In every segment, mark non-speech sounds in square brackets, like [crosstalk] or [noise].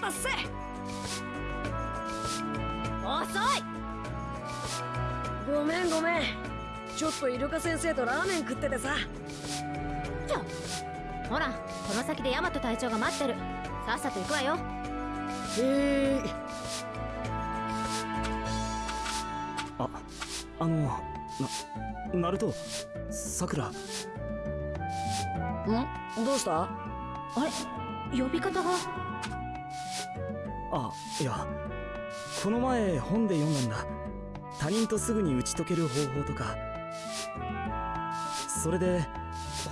たっせ。遅い。ごめんごめん。ちょっとイルカ先生とラーメン食っててさ。ちょ。ほらこの先でヤマト隊長が待ってる。さっさと行くわよ。へえああのなナルトさくらん？どうした？あれ？呼び方があいやこの前本で読んだんだ。他人とすぐに打ち解ける方法とか。それで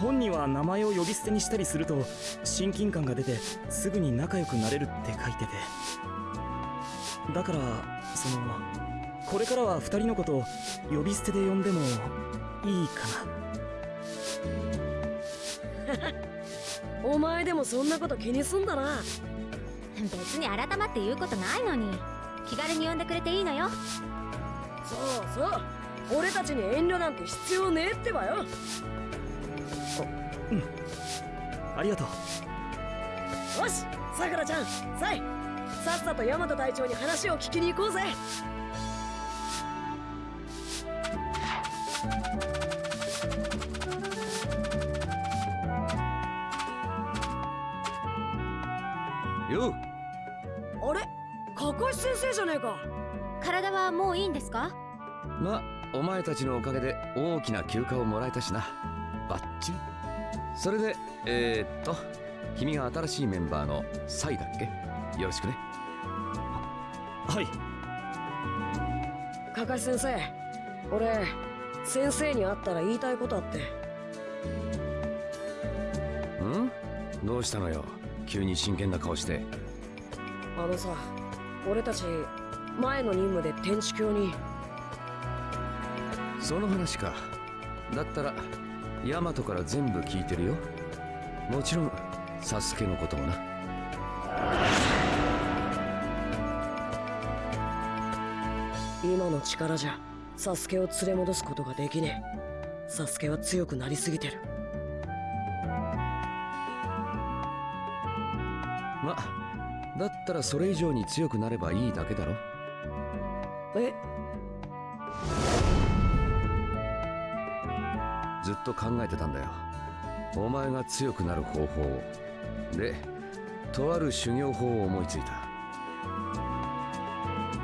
本には名前を呼び捨てにしたりすると親近感が出てすぐに仲良くなれるって書いてて。だからそのこれからは2人のことを呼び捨てで呼んでもいいかな。[laughs] お前でもそんなこと気にすんだな。別に改まって言うことないのに。気軽に呼んでくれていいのよ。そうそう。俺たちに遠慮なんて必要ねえってばよ。ありがとう。よしさくらちゃんさいさっさとヤマト隊長に話を聞きに行こうぜゃねえか。体はもういいんですか？まお前たちのおかげで大きな休暇をもらえたしな。バッチリ。それでえー、っと君が新しいメンバーのサイだっけ？よろしくね。はい。かかし先生。俺先生に会ったら言いたいことあって。ん？どうしたのよ？急に真剣な顔して。あのさ俺たち前の任務で天地教に。その話か。だったらヤマトから全部聞いてるよ。もちろんサスケのこともな。今の力じゃサスケを連れ戻すことができねえ。サスケは強くなりすぎてる。まだったらそれ以上に強くなればいいだけだろ。え？ずっと考えてたんだよ。お前が強くなる方法を。でとある修行法を思いついた。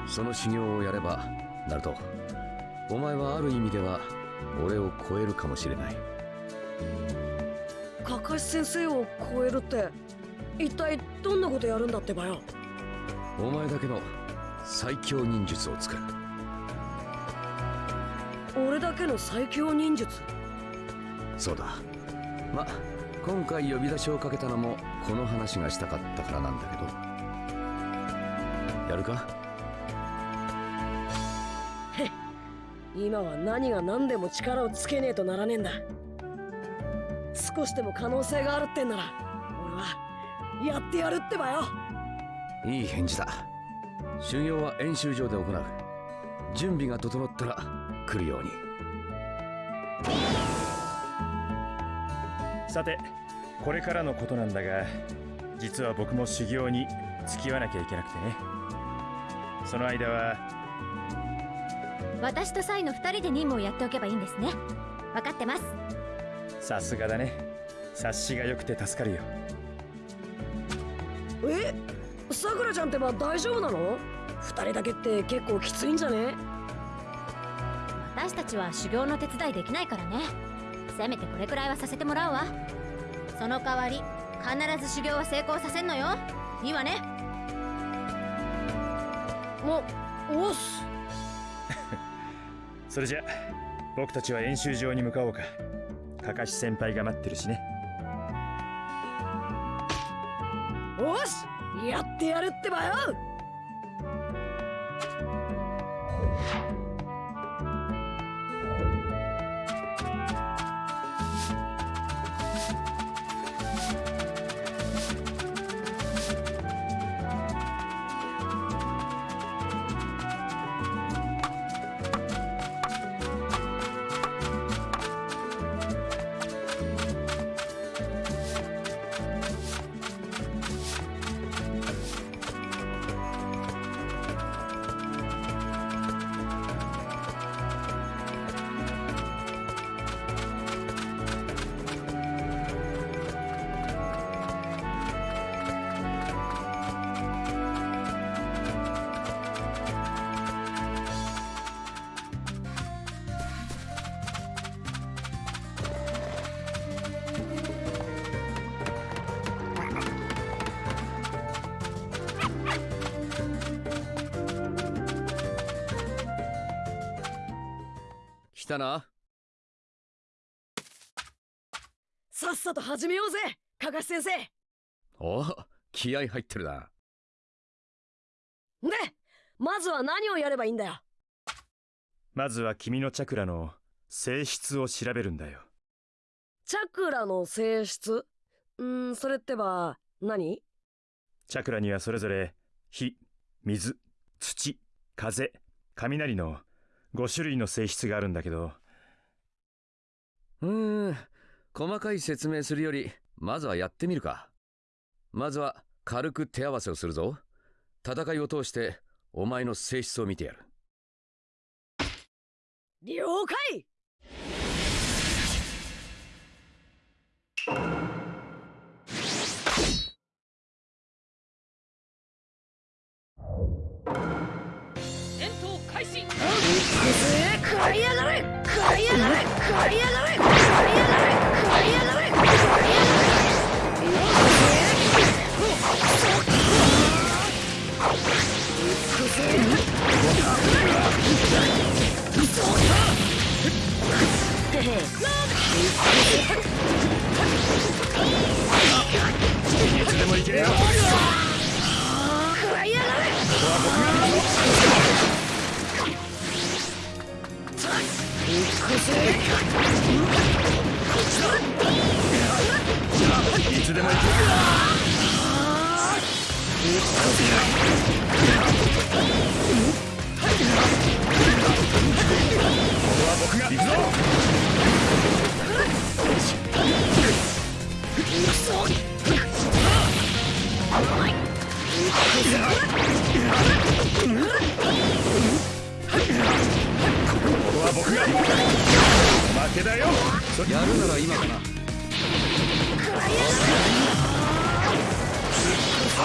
その修行をやればナルトお前はある意味では俺を超えるかもしれない。かかし先生を超えるって一体どんなことやるんだってばよ。お前だけの最強忍術を作る。俺だけの最強忍術？そうだ。ま今回呼び出しをかけたのもこの話がしたかったからなんだけど。やるか？今は何が何でも力をつけねえとならねえんだ。少しでも可能性があるってんならやってやるってばよ。いい返事だ。修行は演習場で行う。準備が整ったら来るように。さてこれからのことなんだが実は僕も修行に付き合わなきゃいけなくてね。その間は私とサイの2人で任務をやっておけばいいんですね。分かってます。さすがだね。察しが良くて助かるよえさくらちゃんってば大丈夫なの？二人だけって結構きついんじゃね？私たちは修行の手伝いできないからね。せめてこれくらいはさせてもらうわ。その代わり必ず修行は成功させんのよ。いいわね。もおっす。[laughs] それじゃ僕たちは演習場に向かおうか。かかし先輩が待ってるしねやってやるってばよ。気合入ってるな。でまずは何をやればいいんだよ。まずは君のチャクラの性質を調べるんだよ。チャクラの性質？んーそれってば何？チャクラにはそれぞれ火水土風雷の5種類の性質があるんだけど。うーん細かい説明するよりまずはやってみるか。まずは軽く手合わせをするぞ。戦いを通してお前の性質を見てやる。了解！戦闘開始！食らいやがれ！食らいやがれ！食らいやがれ！食らいやがれいつでも行け。よ負けだよやるなら今かなよ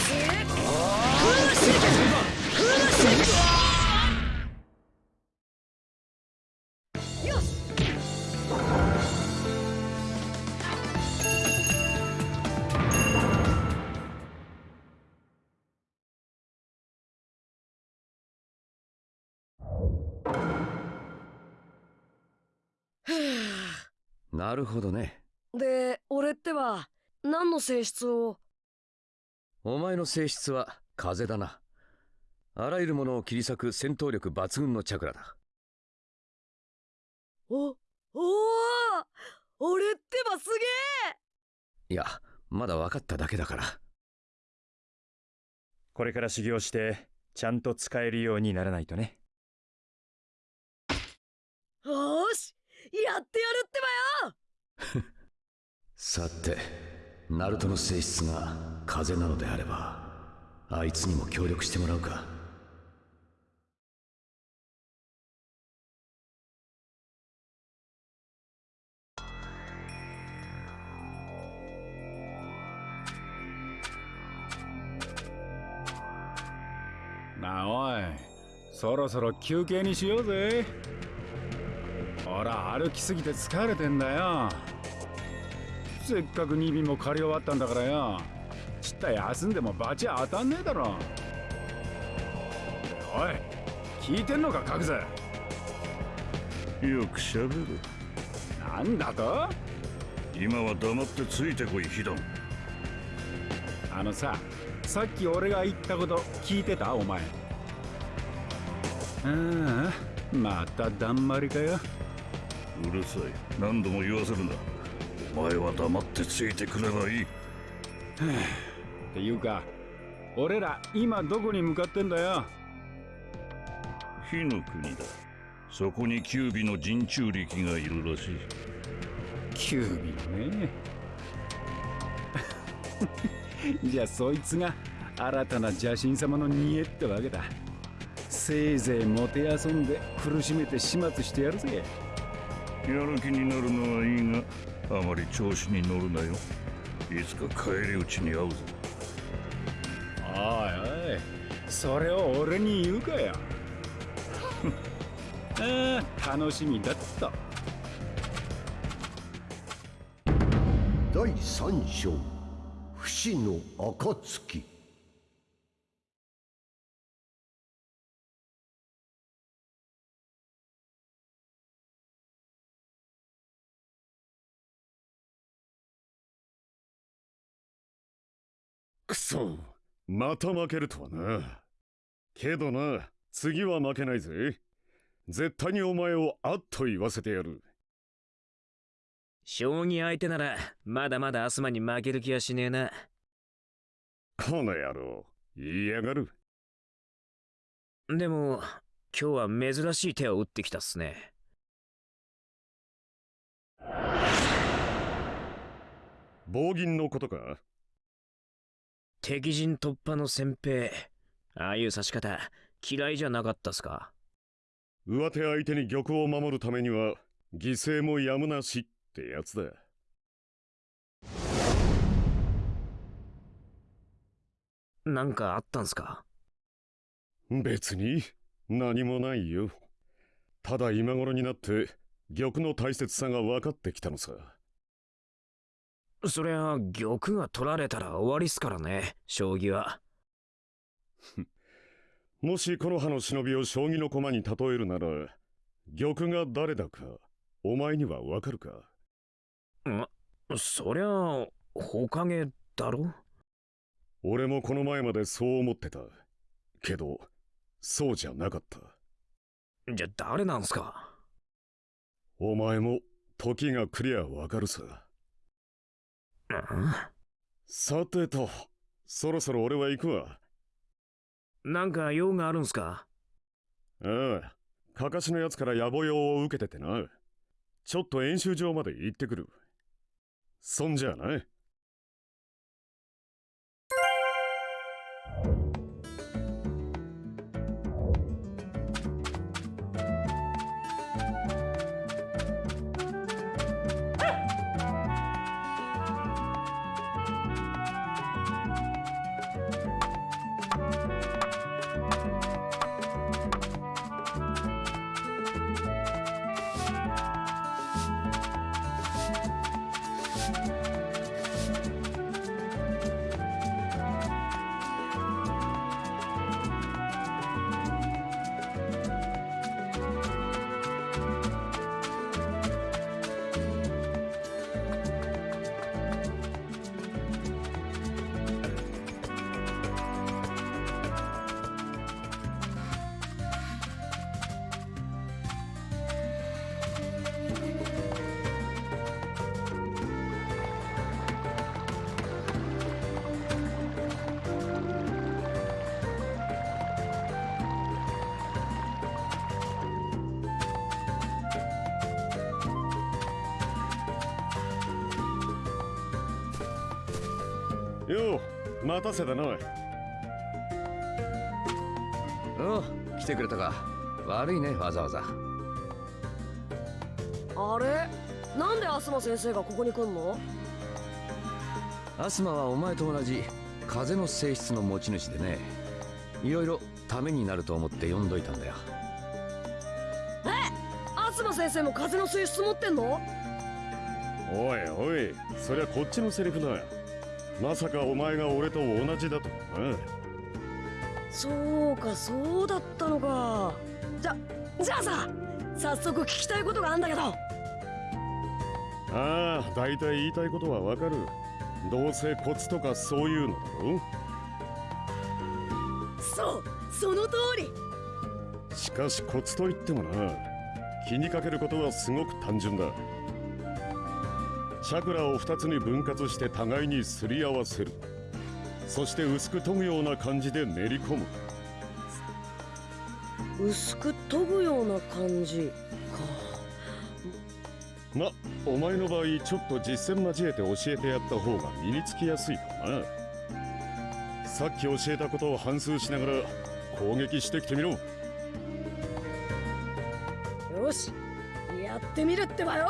しなるほどね。で俺ってば何の性質を？お前の性質は風だなあらゆるものを切り裂く戦闘力抜群のチャクラだ。おおお俺ってばすげえいやまだ分かっただけだから。これから修行してちゃんと使えるようにならないとね。よーしやってやるってばよ。さてナルトの性質が風なのであればあいつにも協力してもらうかなあおい。そろそろ休憩にしようぜ。ほら歩きすぎて疲れてんだよ。せっかく2便も借り終わったんだからよ。ちった休んでもバチ当たんねえだろ。おい聞いてんのか角瀬よくしゃべるなんだと？今は黙ってついてこいヒドン。あのささっき俺が言ったこと聞いてた？お前ああまただんまりかよ。うるさい。何度も言わせるな。お前は黙ってついてくればいい。っていうか俺ら今どこに向かってんだよ。火の国だ。そこにキュービの人中力がいるらしい。キュービのね。[laughs] じゃあそいつが新たな邪神様の煮えってわけだせいぜいもてあそんで苦しめて始末してやるぜ。やる気になるのはいいがあまり調子に乗るなよ。いつか帰り討ちに会うぞ。おいおいそれを俺に言うかよ。[laughs] ああ楽しみだった。第三章不死の暁くそまた負けるとはな。けどな次は負けないぜ。絶対にお前をあっと言わせてやる。将棋相手ならまだまだアスマに負ける気はしねえな。この野郎言いやがる。でも今日は珍しい手を打ってきたっすね。棒銀のことか？敵陣突破の先兵。ああいう指し方嫌いじゃなかったっすか？上手相手に玉を守るためには犠牲もやむなしってやつだ。なんかあったんすか？別に何もないよ。ただ今頃になって玉の大切さが分かってきたのさそりゃ玉が取られたら終わりっすからね将棋は。[laughs] もしこの葉の忍びを将棋の駒に例えるなら玉が誰だかお前にはわかるか？んそりゃほかげだろ？俺もこの前までそう思ってた。けどそうじゃなかった。じゃ誰なんすか？お前も時が来りゃわかるささてとそろそろ俺は行くわ。なんか用があるんすか？ああかかしのやつから野暮用を受けててな。ちょっと演習場まで行ってくる。そんじゃあなよたせたなおう来てくれたか。悪いねわざわざ。あれ？なんでアスマ先生がここに来んの？アスマはお前と同じ風の性質の持ち主でね。いろいろためになると思って呼んどいたんだよ。アスマ先生も風の性質持ってんの？おいおい。そりゃこっちのセリフだまさかお前が俺と同じだとな。そうかそうだったのか。じゃじゃあさ早速聞きたいことがあんだけど。ああ大体言いたいことはわかる。どうせコツとかそういうのだろそうその通り。しかしコツといってもな。気にかけることはすごく単純だチャクラを2つに分割して互いにすり合わせる。そして薄く研ぐような感じで練り込む。薄く研ぐような感じか。まお前の場合ちょっと実践交えて教えてやった方が身につきやすいかもな。さっき教えたことを反芻しながら攻撃してきてみろ。よしやってみるってばよ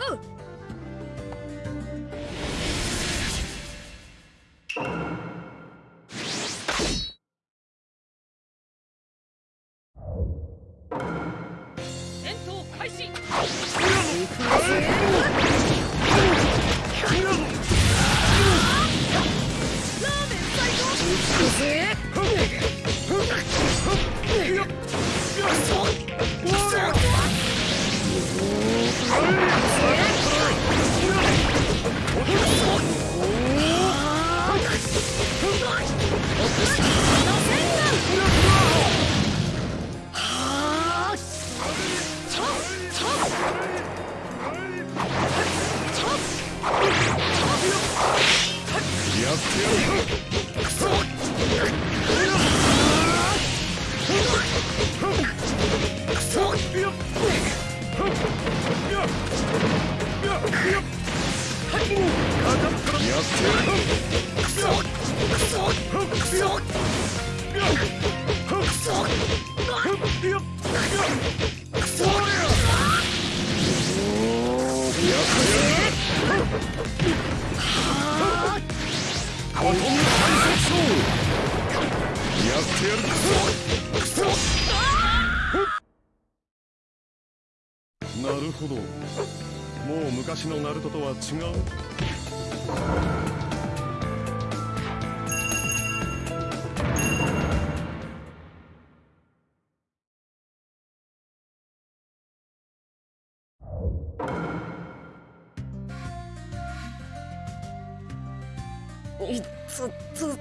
違ういっつっつ。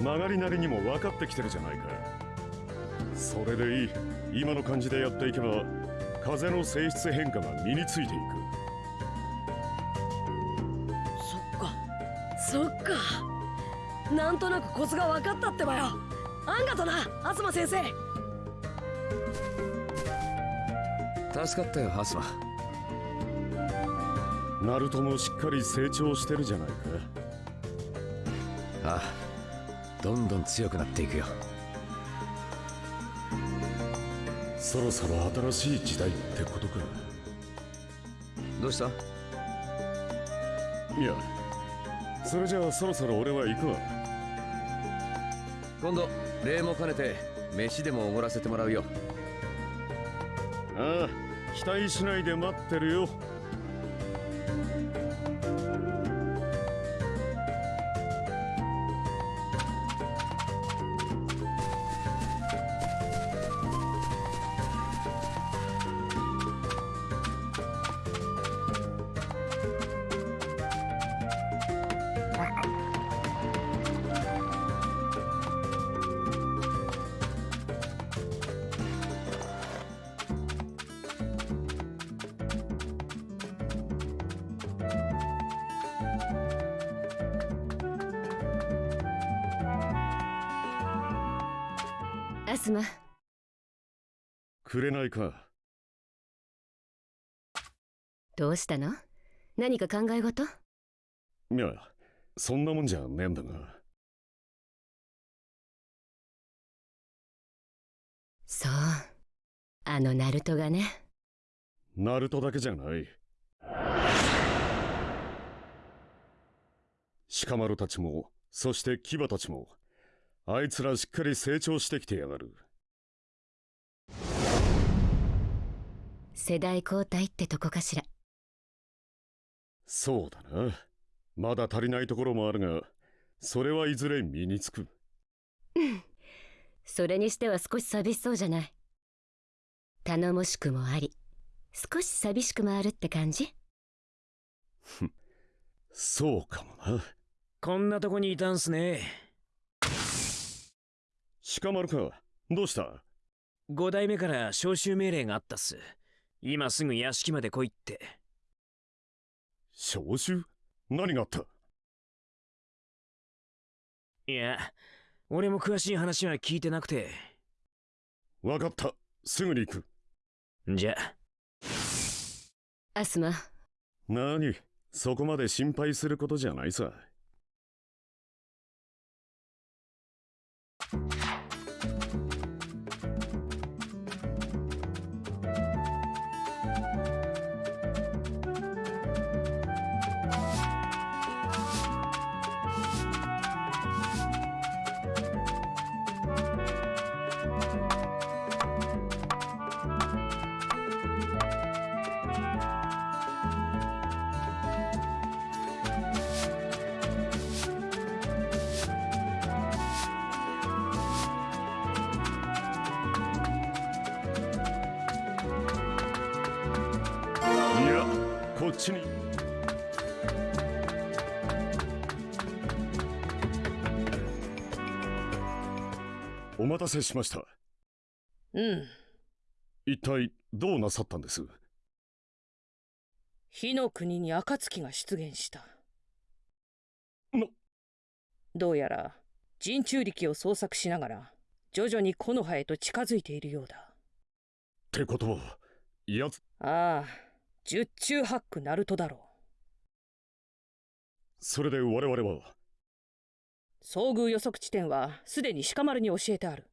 曲がりなりにも分かってきてるじゃないかそれでいい今の感じでやっていけば風の性質変化が身についていくそっか。なんとなくコツが分かったってばよ。あんがとな東先生。助かったよハスマ。ナルトもしっかり成長してるじゃないか。ああどんどん強くなっていくよ。そろそろ新しい時代ってことかどうした？いやそれじゃあそろそろ俺は行くわ。今度礼も兼ねて飯でもおごらせてもらうよ。ああ期待しないで待ってるよしたの？何か考え事？いやそんなもんじゃねえんだが。そう。あのナルトがね。ナルトだけじゃない。鹿丸たちもそして牙たちもあいつらしっかり成長してきてやがる。世代交代ってとこかしらそうだな。まだ足りないところもあるがそれはいずれ身につく。それにしては少し寂しそうじゃない。頼もしくもあり少し寂しくもあるって感じ？そうかもな。こんなとこにいたんすね。鹿丸か。どうした？5代目から招集命令があったっす。今すぐ屋敷まで来いって招集何があった？いや俺も詳しい話は聞いてなくて。わかった。すぐに行く。じゃアスマ。何？そこまで心配することじゃないさ待たせしました。うん。一体どうなさったんです？火の国に暁が出現した。な。どうやら人中力を捜索しながら徐々に木の葉へと近づいているようだ。ってことはやつ。ああ十中八九ナルトだろう。それで我々は遭遇予測地点はすでに鹿丸に教えてある。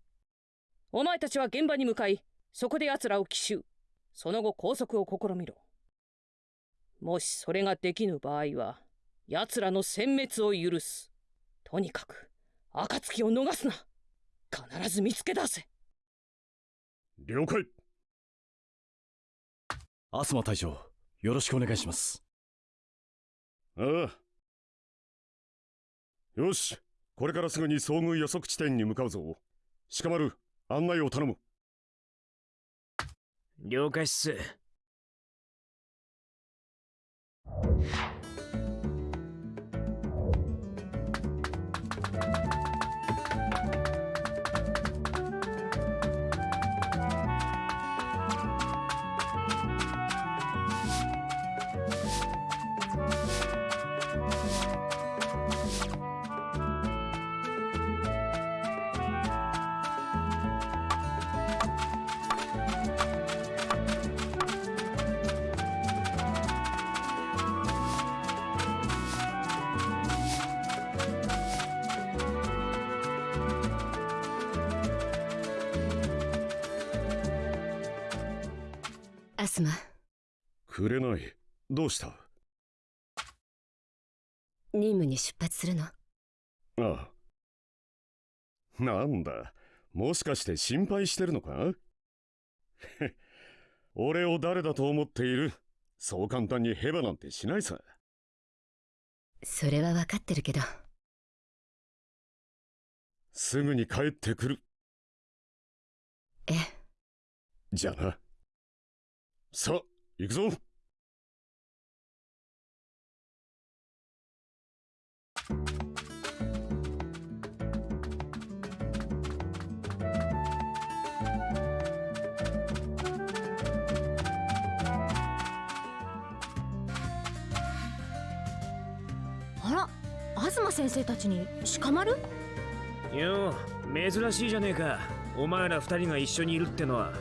お前たちは現場に向かいそこで奴らを奇襲。その後拘束を試みろ。もしそれができぬ場合は奴らの殲滅を許す。とにかく暁を逃すな。必ず見つけ出せ。了解。アスマ隊長よろしくお願いします。ああ。よし。これからすぐに遭遇予測地点に向かうぞ。鹿丸案内を頼む。了解っす。くれない。どうした？任務に出発するの？ああ。なんだ。もしかして心配してるのか？へ [laughs] 俺を誰だと思っている？そう簡単にヘバなんてしないさ。それは分かってるけど。すぐに帰ってくる。ええ？じゃあな。さあ行くぞあら東先生たちに鹿丸よう珍しいじゃねえか。お前ら二人が一緒にいるってのは。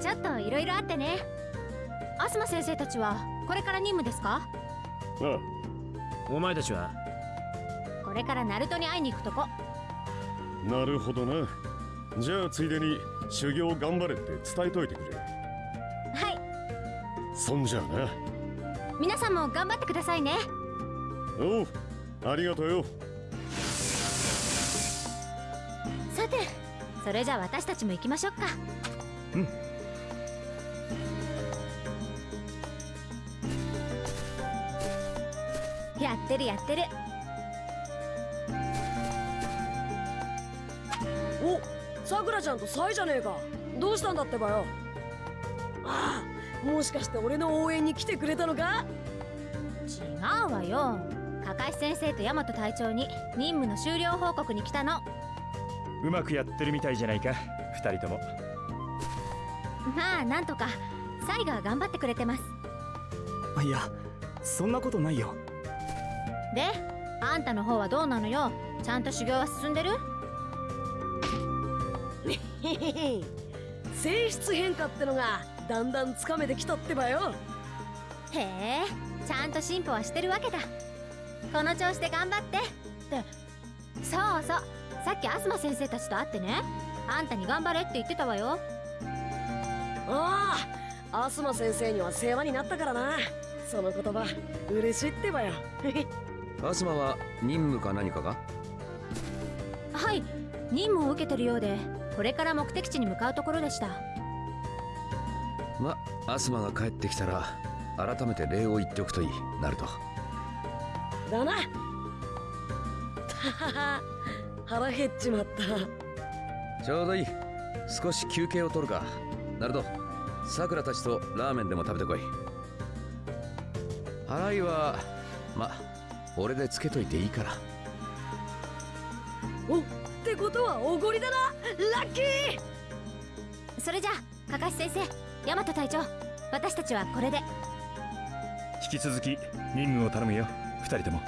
ちょっといろいろあってね。東先生たちはこれから任務ですか？あお前たちは？これからナルトに会いに行くとこ。あなるほどな。じゃあついでに修行頑張れって伝えといてくれ。はい。そんじゃあな。皆さんも頑張ってくださいね。おうありがとうよ。さてそれじゃあ私たちも行きましょうか。うんやってるやってる。おさくらちゃんとサイじゃねえか。どうしたんだってばよ。ああもしかして俺の応援に来てくれたのか？違うわよ。かかし先生と大和隊長に任務の終了報告に来たの。うまくやってるみたいじゃないか二人とも。まあなんとかサイが頑張ってくれてます。いやそんなことないよであんたの方はどうなのよ？ちゃんと修行は進んでる？[laughs] 性質変化ってのがだんだんつかめてきたってばよ。へえちゃんと進歩はしてるわけだ。この調子で頑張って。ってそうそうさっきアスマ先生たちと会ってね。あんたに頑張れって言ってたわよ。ああアスマ先生には世話になったからな。その言葉嬉しいってばよアスマは任務か何かが？はい任務を受けてるようでこれから目的地に向かうところでした。まアスマが帰ってきたら改めて礼を言っておくといい。ナルトだな。たはは。腹減っちまった。ちょうどいい。少し休憩を取るか。ナルトさくらたちとラーメンでも食べてこい。払いはま俺でつけといていいから。おってことはおごりだな。ラッキー！それじゃあかかし先生大和隊長私たちはこれで。引き続き任務を頼むよ。二人とも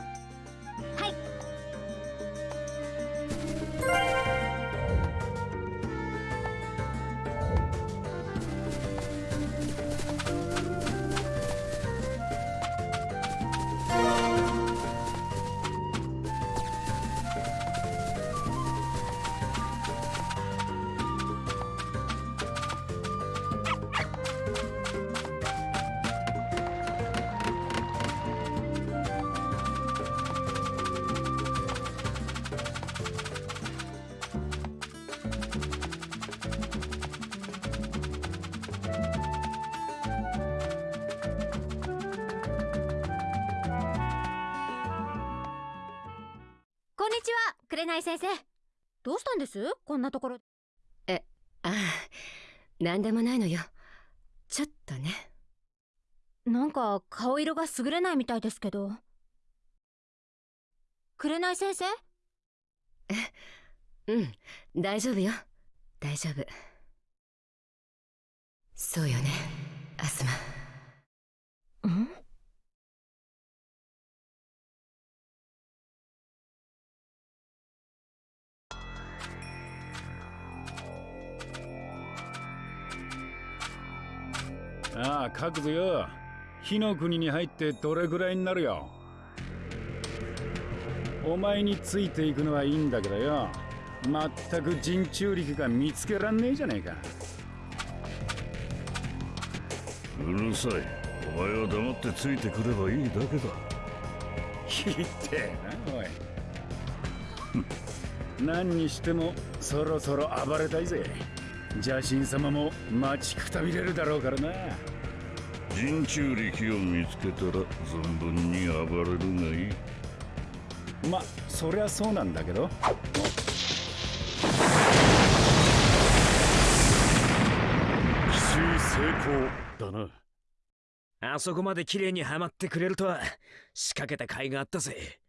優れないみたいですけど。紅先生？[laughs] うん大丈夫よ。大丈夫。そうよね。アスマ。ん？ああ書くぞよ火の国に入ってどれぐらいになるよ？お前についていくのはいいんだけどよ。全く人中力が見つけらんねえじゃねえか。うるさい。お前は黙ってついてくればいいだけだ。ひってえなおい。[laughs] 何にしてもそろそろ暴れたいぜ。邪神様も待ちくたびれるだろうからな人中力を見つけたら存分に暴れるがいい。まそりゃそうなんだけど。奇襲成功だな。あそこまで綺麗にはまってくれるとは仕掛けた甲斐があったぜ。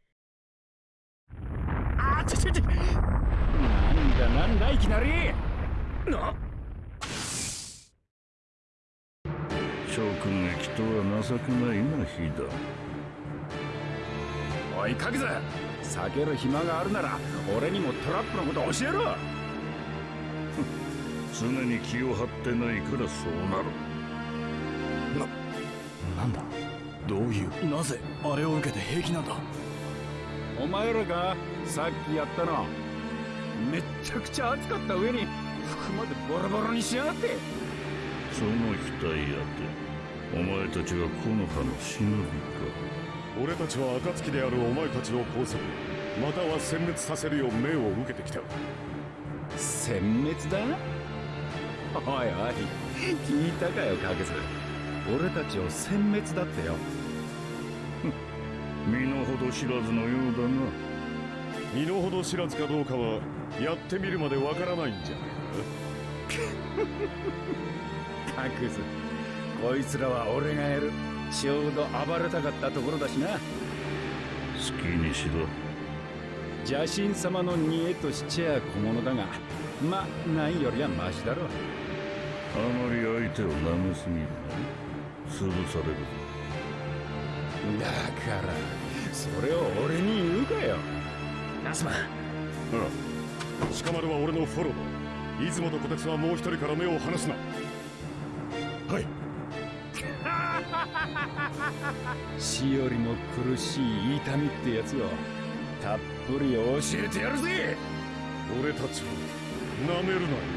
あちょちょちょ。なんだなんだいきなり。なとは情けないな日だおいかけず避ける暇があるなら俺にもトラップのこと教えろ。常に気を張ってないからそうなる。なんだ？どういう？なぜあれを受けて平気なんだ？お前らがさっきやったの。めっちゃくちゃ熱かった上に服までボロボロにしやがって。その額やてお前たちは木の葉の忍びか。俺たちは暁であるお前たちを拘束。または殲滅させるよう命を受けてきた。殲滅だ？おいおい聞いたかよかけず俺たちを殲滅だってよ。[laughs] 身の程知らずのようだな。身の程知らずかどうかはやってみるまでわからないんじゃないか。[laughs] くずこいつらは俺がやる。ちょうど暴れたかったところだしな。好きにしろ。邪神様の煮えとしちゃ小物だがまないよりはマシだろあまり相手を舐めすぎるな潰されるぞ。だからそれを俺に言うかよ。アスマああ鹿丸は俺のフォロー。だ出雲とこてつはもう一人から目を離すな。はい死よりも苦しい痛みってやつをたっぷり教えてやるぜ。俺たちをなめるなよ。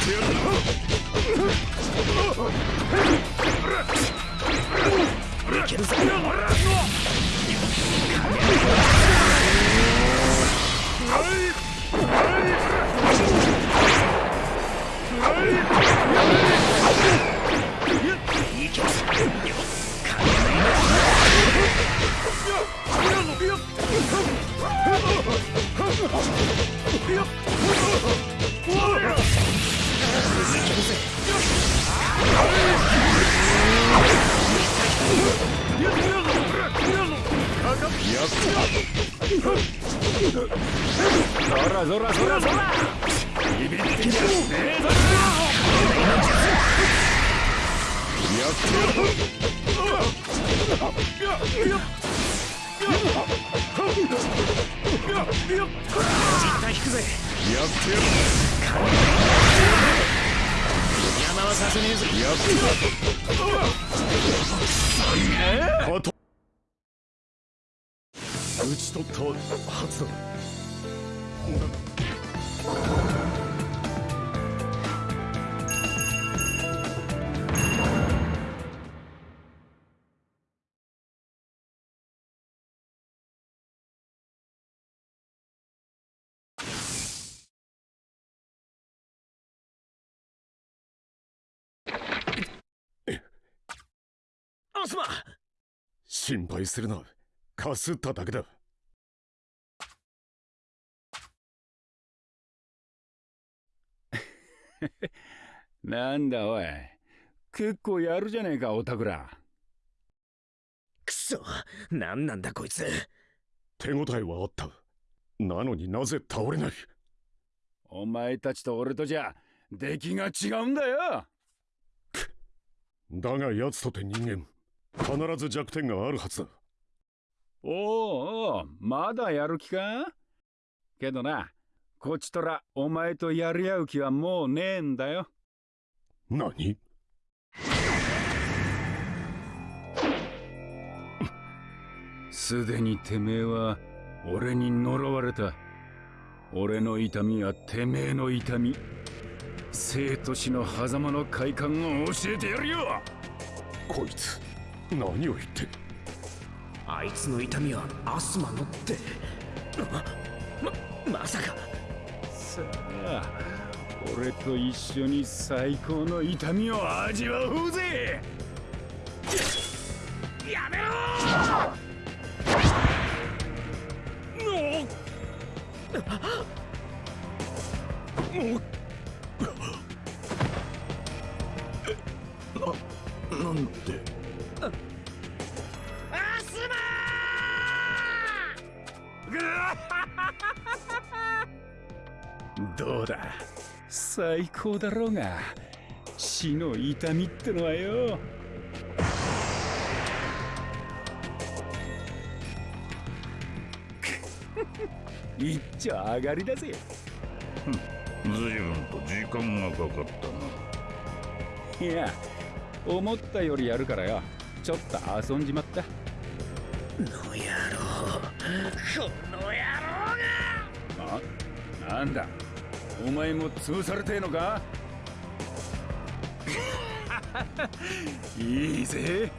ってやる打ち取ったはずだアスマ心配するな。かすっただけだ。[laughs] なんだおい。結構やるじゃねえかおたくら。くそ何なんだこいつ。手応えはあった。なのになぜ倒れない。お前たちと俺とじゃ出来が違うんだよ。だが奴とて人間必ず弱点があるはずだ。おうおうまだやる気か？けどなこちとらお前とやり合う気はもうねえんだよ。何？すでにてめえは俺に呪われた。俺の痛みはてめえの痛み。生と死の狭間の快感を教えてやるよ。こいつ何を言って？あいつの痛みはアスマのって。ままさかさあ俺と一緒に最高の痛みを味わおうぜ。やめろ！ななんでどうだ？最高だろうが。死の痛みってのはよ。[laughs] 一丁上がりだぜ。随分と時間がかかったな。いや思ったよりやるからよ。ちょっと遊んじまった。の野郎。この野郎あ？なんだ？お前も潰されてえのか？[laughs] いいぜ。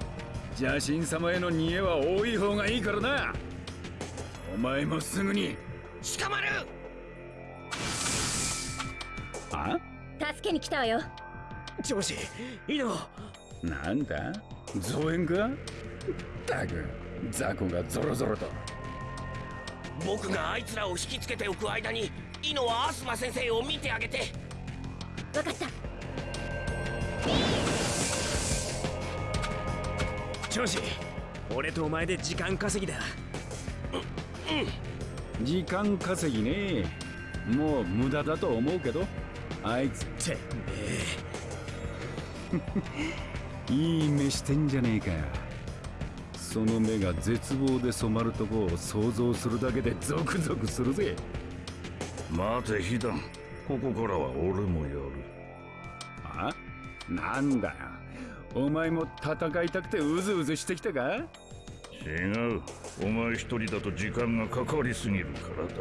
邪神様への逃げは多い方がいいからな。お前もすぐに。捕まる！あ？助けに来たわよ。調子いい。の。なんだ？増援か？ったく雑魚がゾロゾロと僕があいつらを引きつけておく間にイノはアスマ先生を見てあげて。分かった。調子俺とお前で時間稼ぎだ。時間稼ぎね。もう無駄だと思うけどあいつて [laughs] いい目してんじゃねえかその目が絶望で染まるとこを想像するだけでゾクゾクするぜ。待てヒダン。ここからは俺もやる。あ？なんだよ。お前も戦いたくてうずうずしてきたか？違う。お前一人だと時間がかかりすぎるからだ。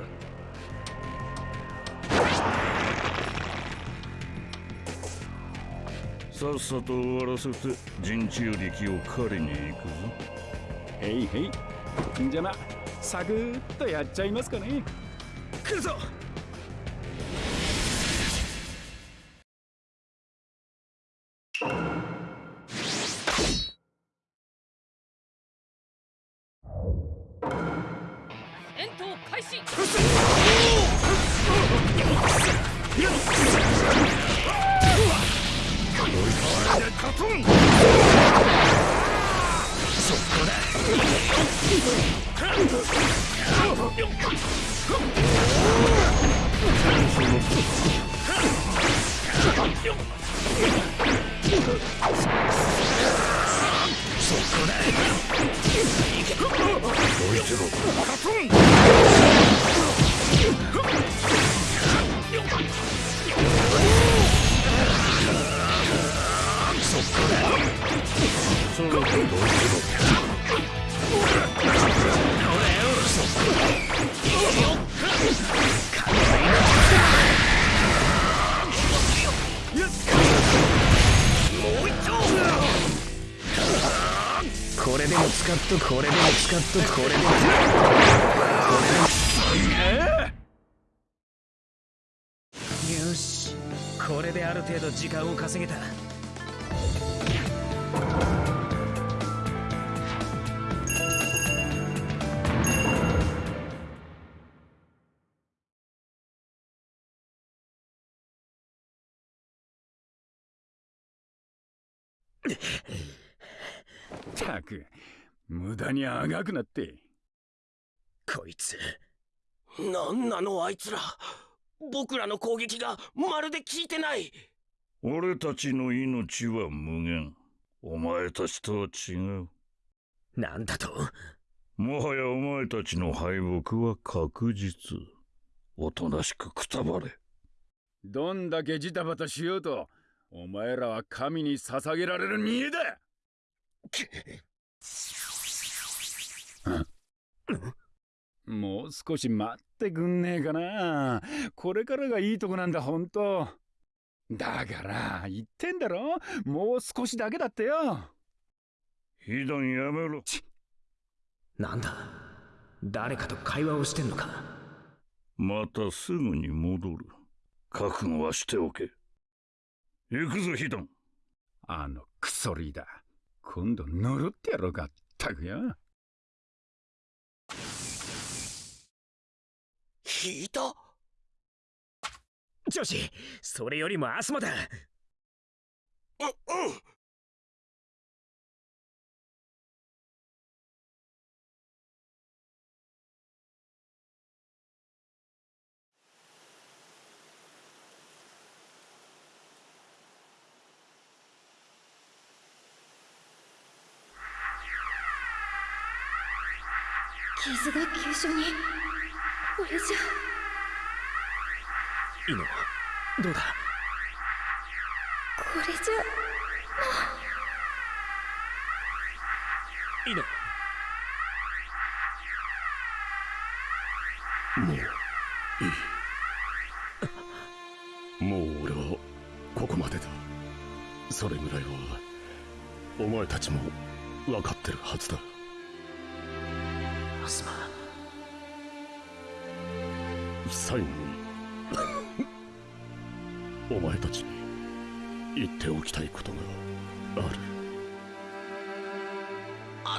さっさと終わらせて陣中力を狩りに行くぞへいへい。じゃなサクッとやっちゃいますかね。来るぞ。っとこれでも使っとこれでもよしこれである程度時間を稼げたたく。無駄にあがくなって。こいつなんなのあいつら。僕らの攻撃がまるで効いてない。俺たちの命は無限。お前たちとは違う。なんだと？もはやお前たちの敗北は確実。おとなしくくたばれ。どんだけジタバタしようとお前らは神に捧げられる煮えだ [laughs] もう少し待ってくんねえかな。これからがいいとこなんだほんと。だから言ってんだろ？もう少しだけだってよ。被弾やめろ。なんだ？誰かと会話をしてんのかまたすぐに戻る。覚悟はしておけ。行くぞ被弾あのクソリーダー。今度呪ってやろうかったくよ引いた？女子それよりもアスマだ。ううん。傷が急所にこれじゃ。イノどうだ？これじゃイノもういい。もう俺はここまでだ。それぐらいはお前たちも分かってるはずだ最後に。[laughs] お前たちに言っておきたいことがある。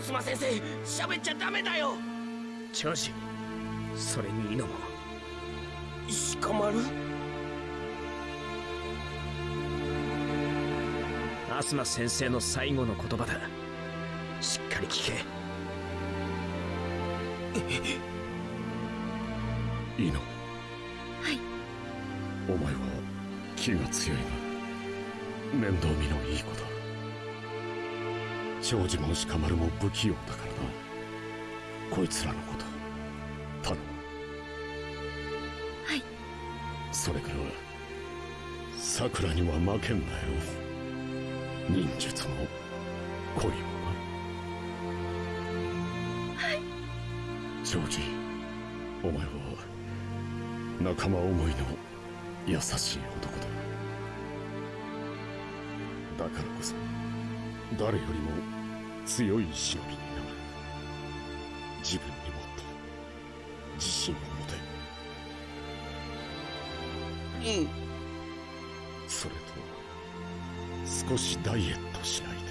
東先生喋っちゃダメだよ。長子それにイノも鹿丸アスマ先生の最後の言葉だ。しっかり聞け。[laughs] いいの？はいお前は気が強いが面倒見のいい子だ長寿も鹿丸も不器用だからな。こいつらのこと。頼む。はい。それから桜には負けんなよ。忍術も恋もな。はい。ジョージお前は仲間思いの優しい男だ。だからこそ誰よりも強い忍びになる。自分にもっと自信を持て。うん。それと少しダイエットしないと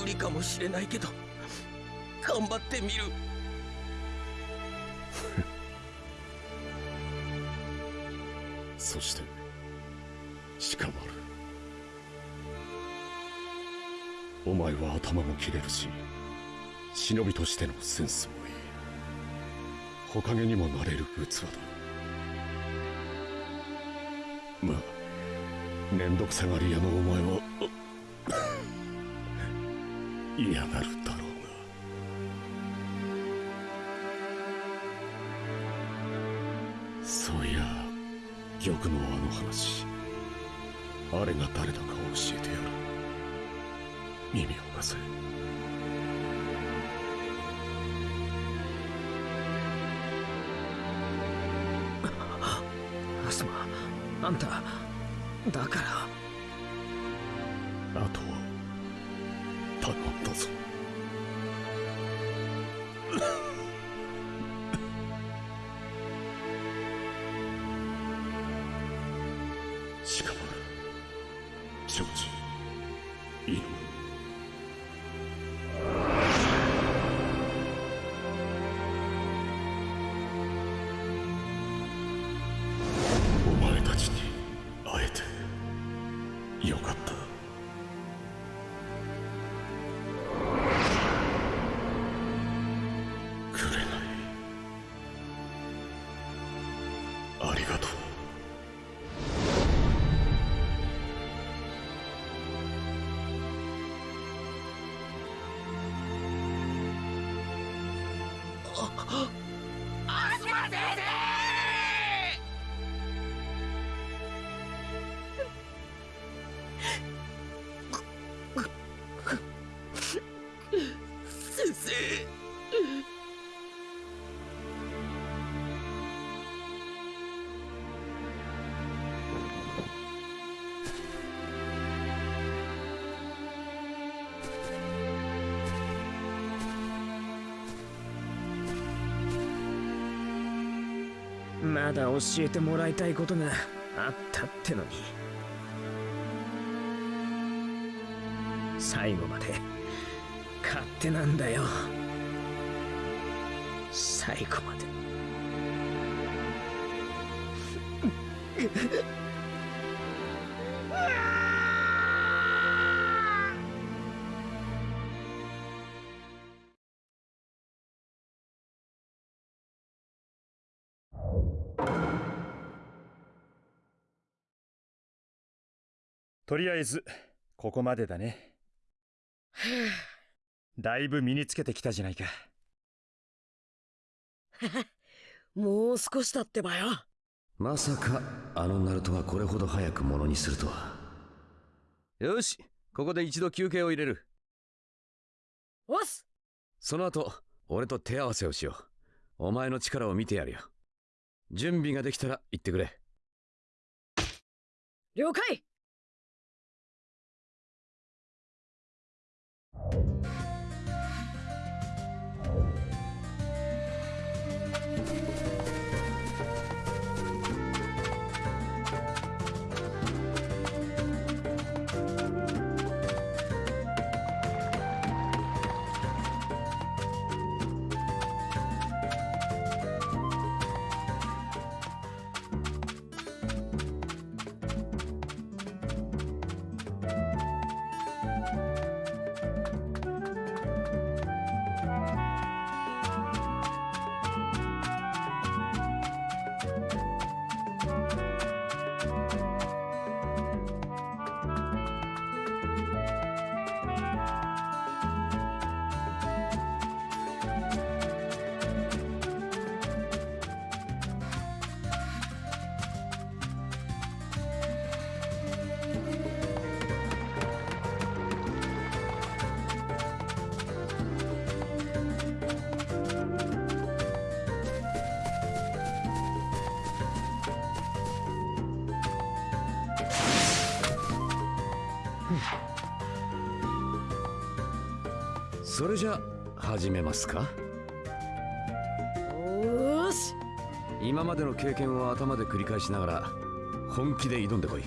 無理かもしれないけど頑張ってみる頭も切れるし忍びとしてのセンスもいい。ほかげにもなれる器だ。まあ面倒くさがり屋のお前は [laughs] 嫌がる耳を貸せアスマあんただから教えてもらいたいことがあったってのに。最後まで勝手なんだよ。最後まで。とりあえずここまでだね。だいぶ身につけてきたじゃないか。[laughs] もう少しだってばよ。まさかあのナルトがこれほど早くものにするとは。よしここで一度休憩を入れる。おっすその後俺と手合わせをしよう。お前の力を見てやるよ。準備ができたら言ってくれ。了解 Música それじゃ始めますか？よーし。今までの経験を頭で繰り返しながら本気で挑んでこい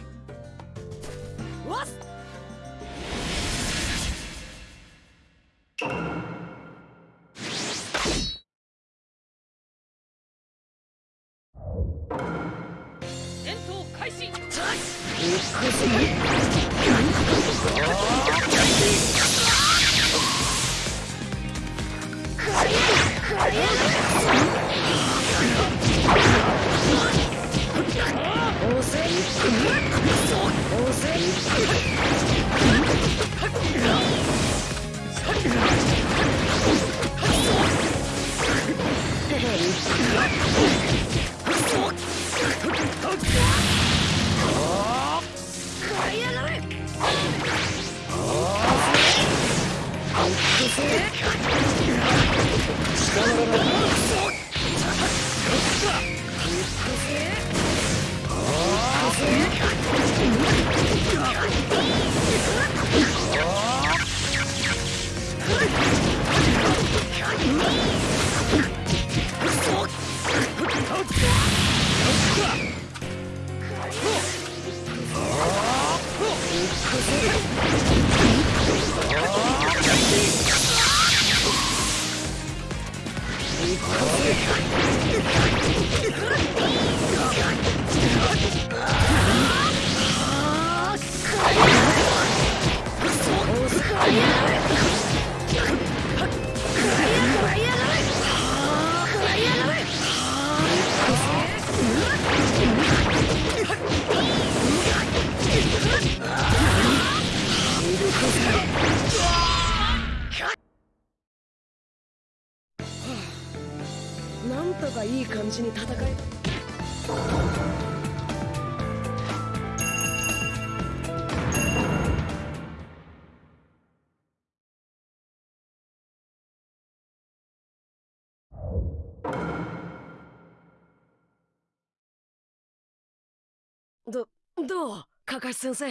先生。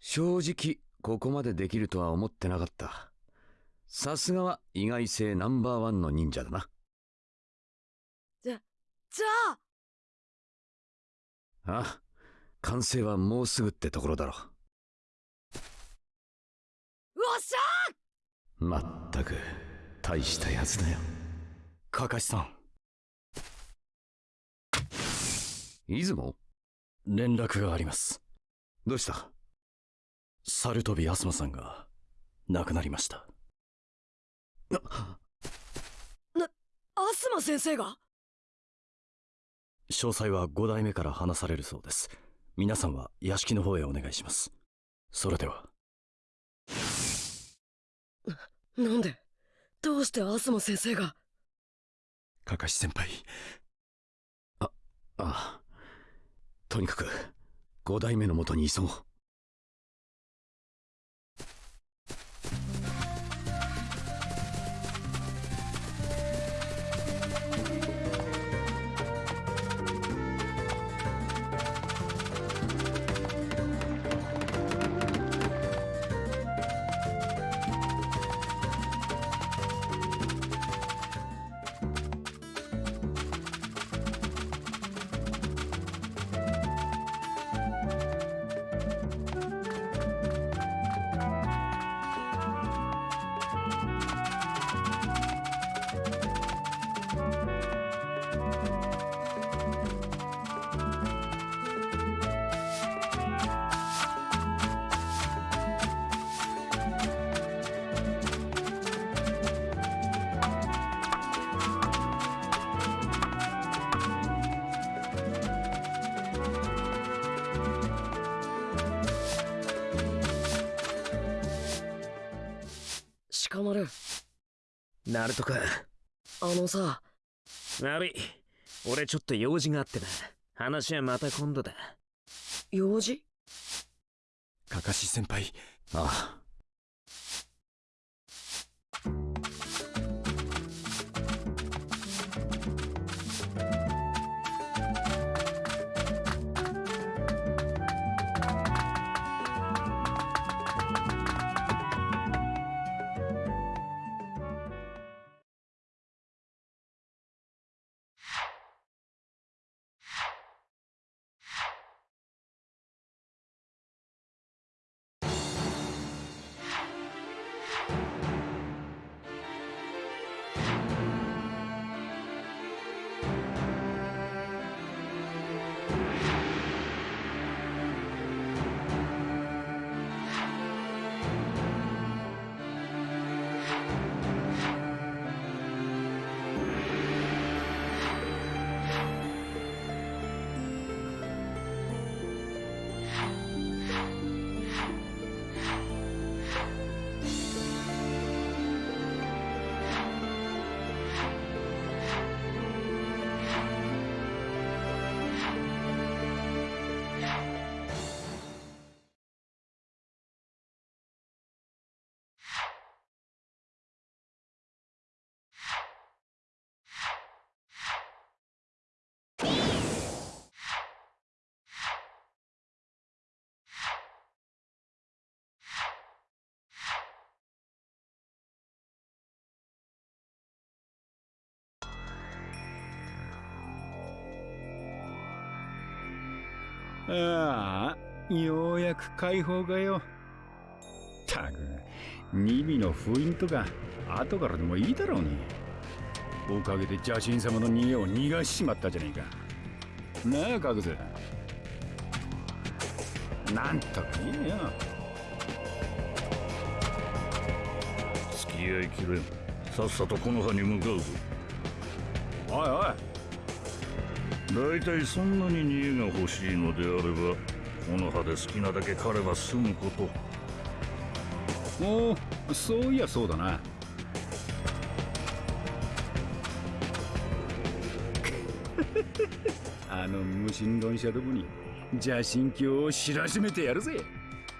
正直ここまでできるとは思ってなかった。さすがは意外性ナンバーワンの忍者だな。じゃじゃあ。ああ完成はもうすぐってところだろ。よっしゃまったく大したやつだよ。かかしさん。出雲？連絡があります。どうした？猿飛アスマさんが亡くなりました。なアスマ先生が？詳細は5代目から話されるそうです。皆さんは屋敷の方へお願いします。それでは。なんで？どうしてアスマ先生が？かかし先輩。ああとにかく5代目のもとに急ごう。ナルトか。あのさ。悪い。俺ちょっと用事があってな。話はまた今度だ。用事？かかし先輩。ああああようやく解放かよ。たくニビの封印とか後からでもいいだろうに。おかげで邪神様の逃げを逃がしちまったじゃねえか。なあカグズ。なんとか言えよ。付き合いきれん。さっさとこの葉に向かうぞ。おいおい大体そんなに逃げが欲しいのであればこの葉で好きなだけ狩れば済むこと。おおそういやそうだな。[laughs] あの無神論者どもに邪神教を知らしめてやるぜ。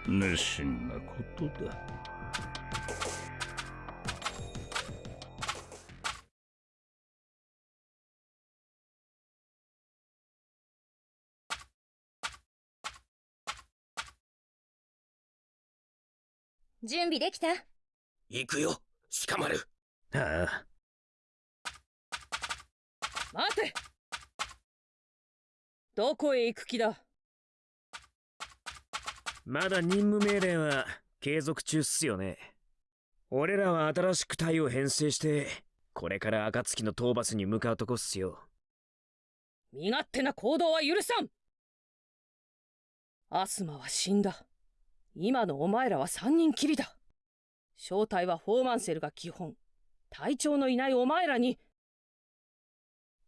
熱心なことだ準備できた？行くよ。鹿丸ああ。待て。どこへ行く気だ？まだ任務命令は継続中っすよね。俺らは新しく隊を編成してこれから暁の討伐に向かうとこっすよ。身勝手な行動は許さん。アスマは死んだ今のお前らは三人きりだ。正体はフォーマンセルが基本。隊長のいないお前らに。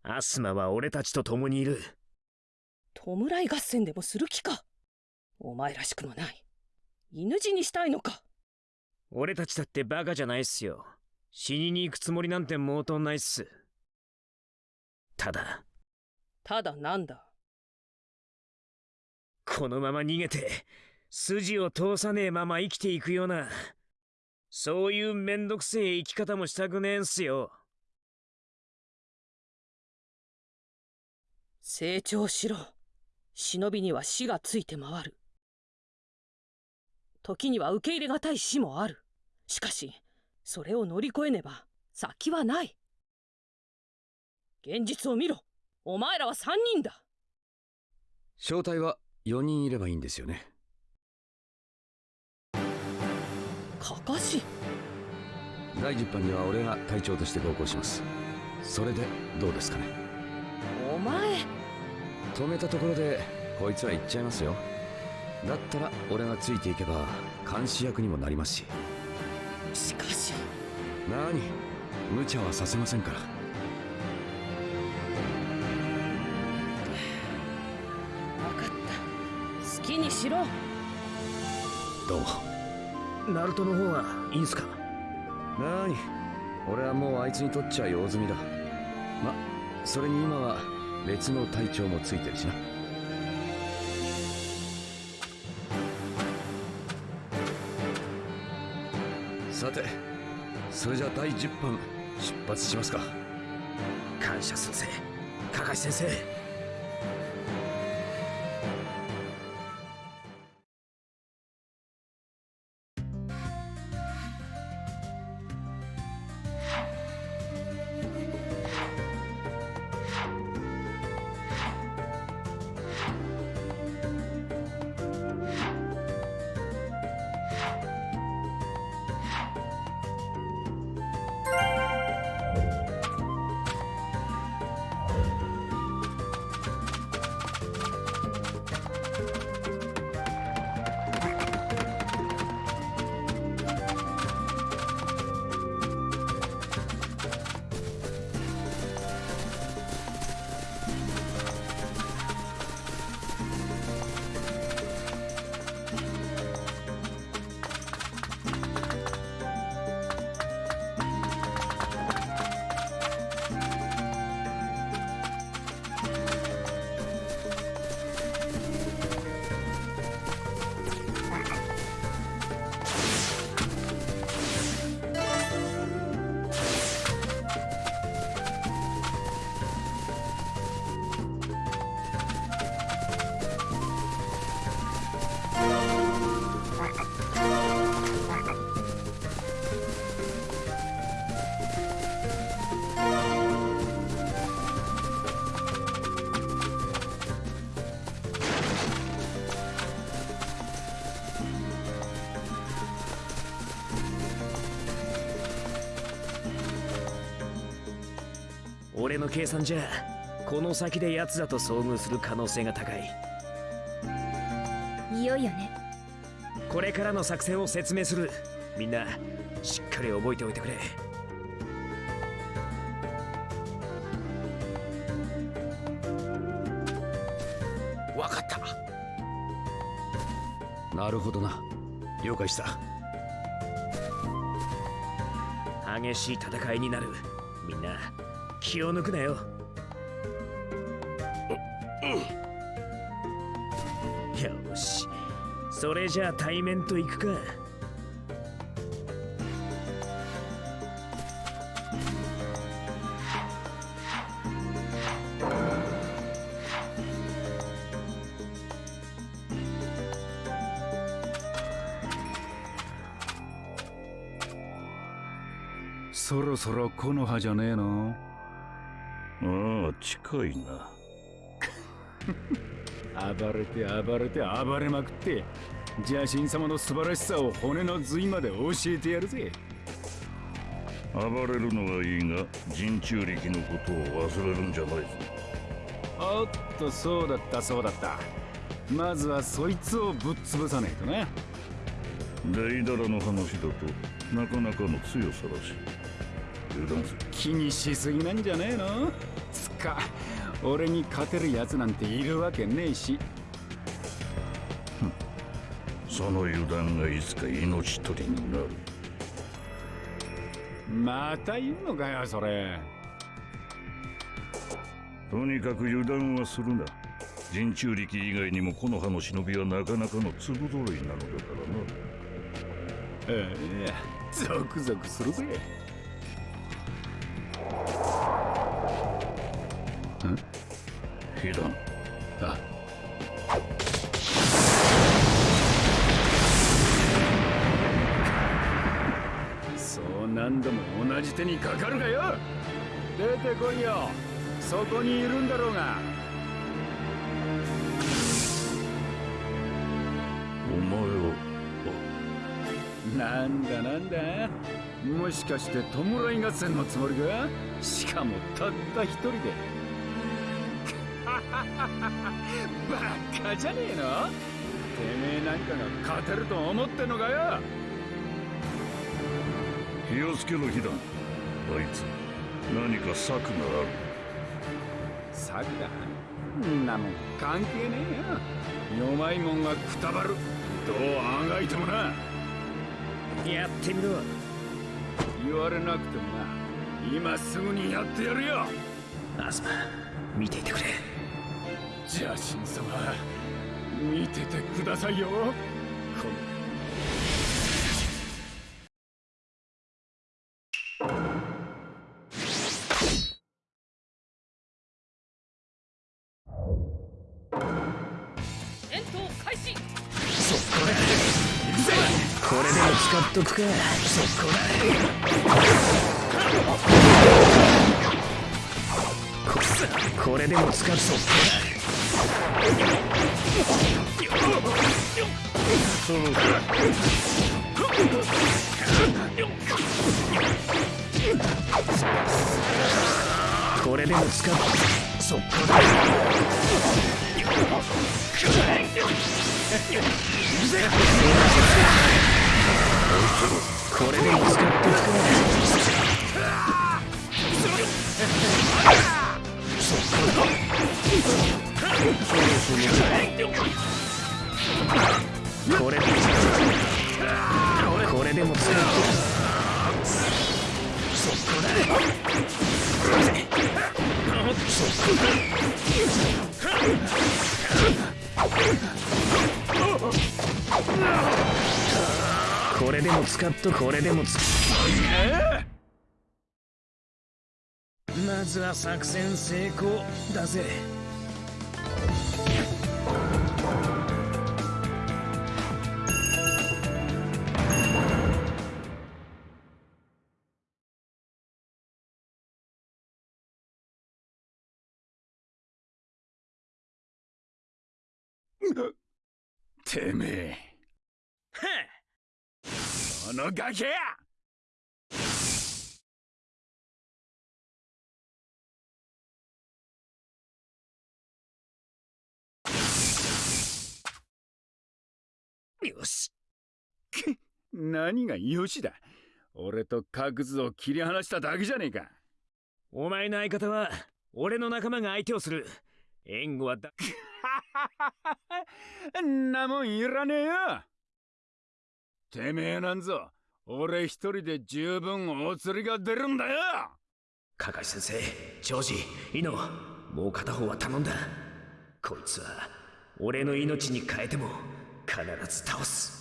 アスマは俺たちと共にいる。弔い合戦でもする気か。お前らしくもない。犬死にしたいのか。俺たちだってバカじゃないっすよ。死にに行くつもりなんて毛頭ないっす。ただ。ただなんだ。このまま逃げて筋を通さねえまま生きていくようなそういうめんどくせえ生き方もしたくねえんすよ。成長しろ。忍びには死がついて回る。時には受け入れがたい死もある。しかしそれを乗り越えねば先はない。現実を見ろ。お前らは3人だ。正体は4人いればいいんですよねかかし第10班には俺が隊長として同行します。それでどうですかね？お前。止めたところでこいつら行っちゃいますよ。だったら俺がついていけば監視役にもなりますし。しかし。何無茶はさせませんから。分かった。好きにしろ。どう？もナルトの方はいいんすか？なに俺はもうあいつにとっちゃ用済みだ。まそれに今は別の隊長もついてるしな。さてそれじゃ第10班出発しますか。感謝するぜカカシ先生計算じゃこの先で奴らと遭遇する可能性が高い。いよいよね。これからの作戦を説明する。みんなしっかり覚えておいてくれ。わかった。なるほどな。了解した。激しい戦いになる。みんな気を抜くなよ。よし。それじゃあ対面と行くか。そろそろ木の葉じゃねえの。ああ近いな。[laughs] 暴れて暴れて暴れまくって邪神様の素晴らしさを骨の髄まで教えてやるぜ。暴れるのはいいが人中力のことを忘れるんじゃないぞ。おっとそうだったそうだった。まずはそいつをぶっ潰さねえとな。デイダラの話だとなかなかの強さだし。油断する。気にしすぎなんじゃねえの？つか。俺に勝てるやつなんているわけねえし。その油断がいつか命取りになる。また言うのかよそれ。とにかく油断はするな。人中力以外にも木の葉の忍びはなかなかの粒揃いなのだからな。ええゾクゾクするぜ被弾あ。そう何度も同じ手にかかるがよ。出てこいよ。そこにいるんだろうが。お前をなんだなんだ。もしかして弔い合戦のつもりか？しかもたった一人で。[laughs] バカじゃねえの？てめえなんかが勝てると思ってんのかよ？気をつけろ被弾あいつ何か策がある。策だんなもん関係ねえよ。弱いもんがくたばる。どうあがいてもな。やってみろ。言われなくてもな。今すぐにやってやるよ。アスマ見ていてくれ邪神様見ててくださいよ。この戦闘開始。これでも使っとくか。そこだここれでも使っそこそろそろだこれでも使うそっかこれでも使ってくれそっから。これこれでも使っとくそこだこれでも使っとこれでも使っまずは作戦成功だぜ。[laughs] てめえ。このガキやよし。何がよしだ。俺と角図を切り離しただけじゃねえか。お前の相方は俺の仲間が相手をする。援護はだ [laughs] んなもんいらねえよ。てめえなんぞ俺一人で十分お釣りが出るんだよ。カカシ先生ジョージイノもう片方は頼んだ。こいつは俺の命に変えても必ず倒す。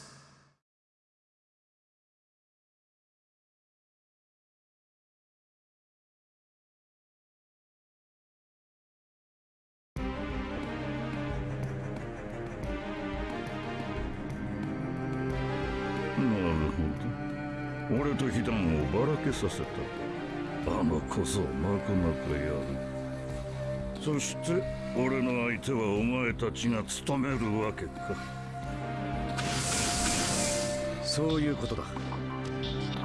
なるほど。俺と被弾をばらけさせた。あのこそなかなかやる。そして俺の相手はお前たちが務めるわけか。そういうことだ。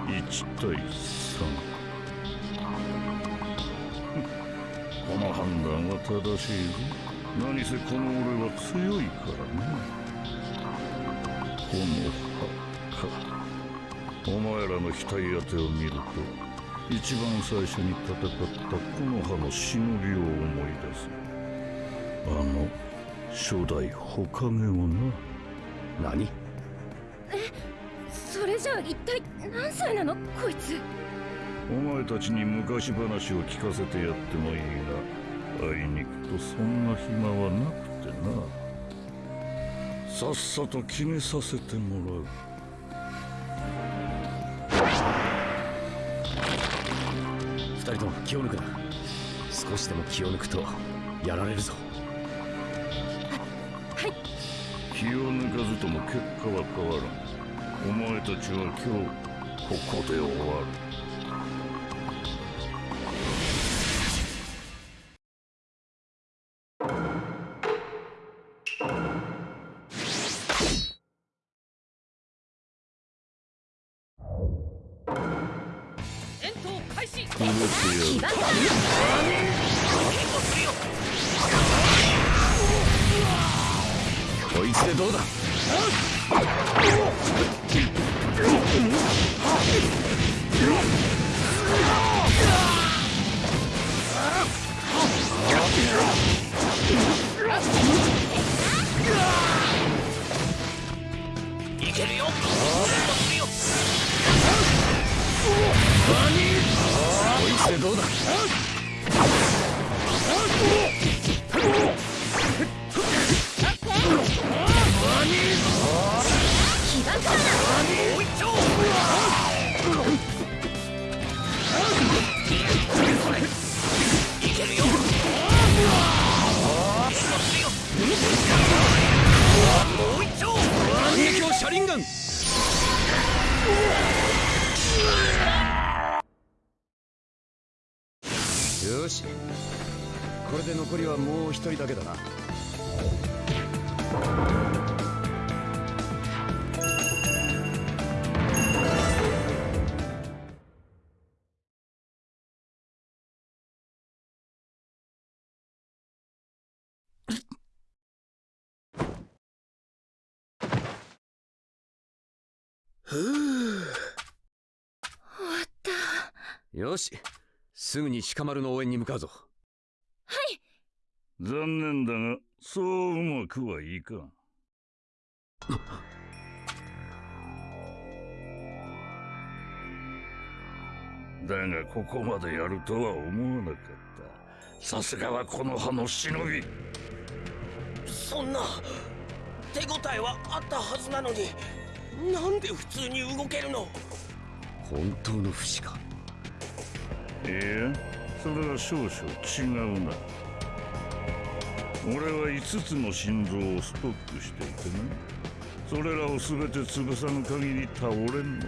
1対3この判断は正しいぞ。何せこの俺は強いからね。この葉かお前らの額当てを見ると一番最初に戦ったこの葉の忍びを思い出す。あの初代火影をな。何？一体何歳なの？こいつ。お前たちに昔話を聞かせてやってもいいがあいにくとそんな暇はなくてな。さっさと決めさせてもらう。二人とも気を抜くな。少しでも気を抜くとやられるぞ。気を抜かずとも結果は変わらんお前たちは今日ここで終わる。ふうよしすぐに鹿丸の応援に向かうぞ。残念だがそううまくはいかん。だがここまでやるとは思わなかった。さすがはこの葉の忍び。そんな手応えはあったはずなのになんで普通に動けるの？本当の不死か？いやそれは少々違うな。俺は5つの心臓をストックしていてなそれらを全て潰さぬ限り倒れんのだ。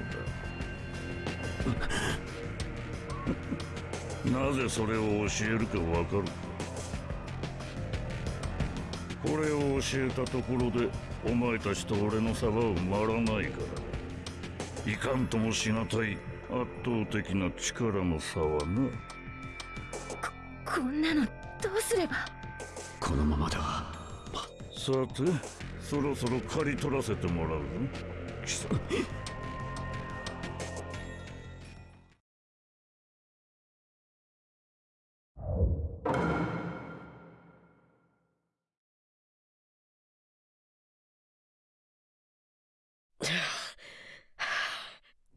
[laughs] なぜそれを教えるかわかるか？これを教えたところでお前たちと俺の差は埋まらないからいかんともしがたい圧倒的な力の差はな。こんなのどうすれば？このままでは。さてそろそろ刈り取らせてもらうぞ。貴様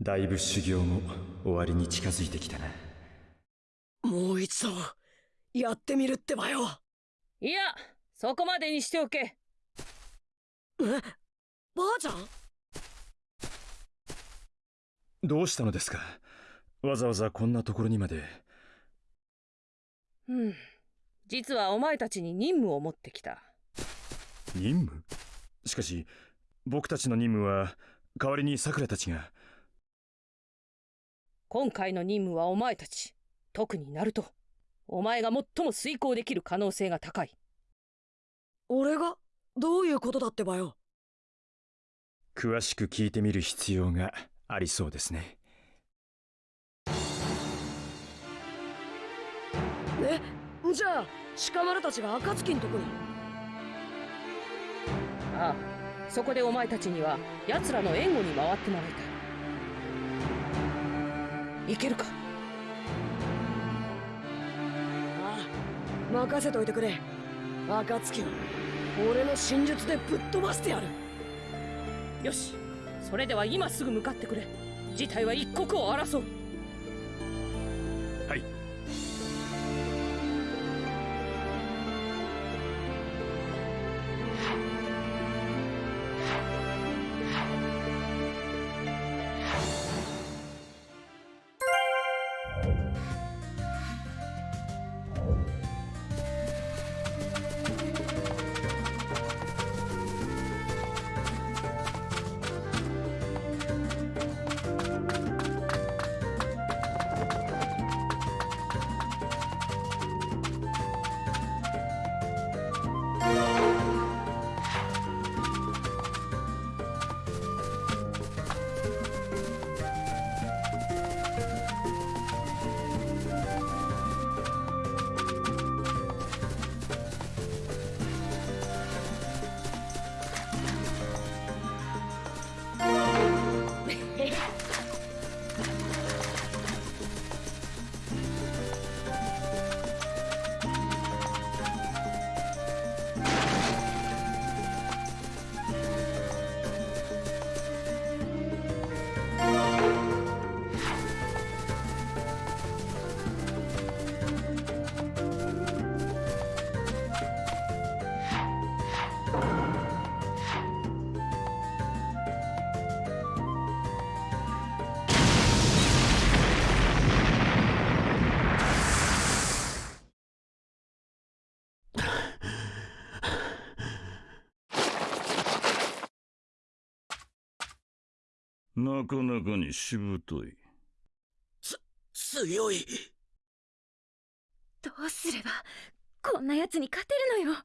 だいぶ修行も終わりに近づいてきたな。もう一度やってみるってばよ。いやそこまでにしておけ。え？ばあちゃん？どうしたのですか？わざわざこんなところにまで。うん。実はお前たちに任務を持ってきた。任務？しかし僕たちの任務は代わりにさくらたちが今回の任務はお前たち特にナルト。お前が最も遂行できる可能性が高い。俺が？どういうことだってばよ。詳しく聞いてみる必要がありそうですね。え？じゃあ鹿丸たちが暁んとこに。ああそこでお前たちには奴らの援護に回ってもらいたいいけるか？ああ任せといてくれ。暁を俺の真術でぶっ飛ばしてやる。よしそれでは今すぐ向かってくれ。事態は一刻を争う。なかなかにしぶとい。強い。どうすればこんな奴に勝てるのよ。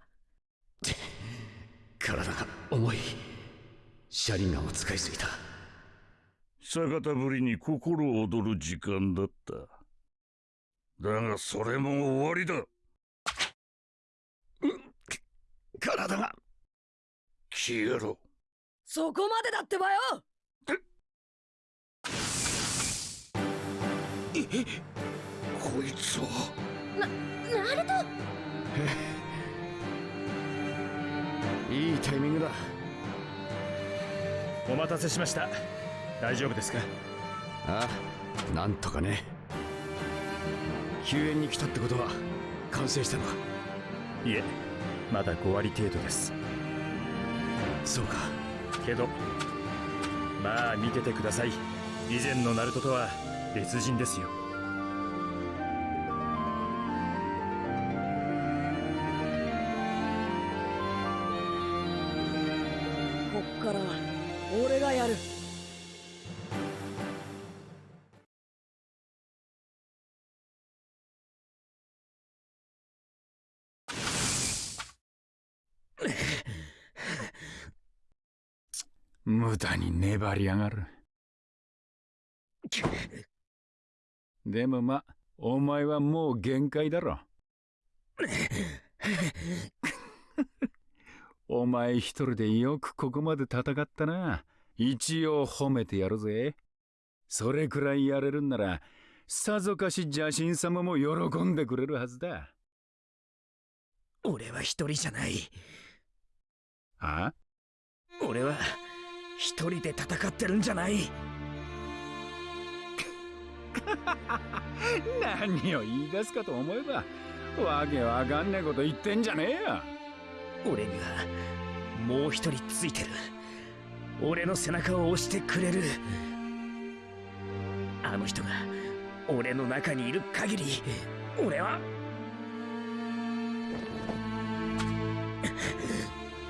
[laughs] 体が重い車輪ガンを使いすぎた。逆たぶりに心躍る時間だった。だがそれも終わりだ。体が。消えろ。そこまでだってばよこいつをなナルト？[laughs] いいタイミングだ。お待たせしました。大丈夫ですか？ああなんとかね。救援に来たってことは完成したの？かいえまだ5割程度です。そうか。けどまあ見ててください。以前のナルトとは別人ですよから俺がやる。無駄に粘りやがる。でもまお前はもう限界だろ。お前一人でよくここまで戦ったな。一応褒めてやるぜ。それくらいやれるんならさぞかし邪神様も喜んでくれるはずだ。俺は一人じゃない。あ？俺は一人で戦ってるんじゃない。[laughs] 何を言い出すかと思えばわけわかんねえこと言ってんじゃねえよ俺にはもう一人ついてる。俺の背中を押してくれる。あの人が俺の中にいる限り俺は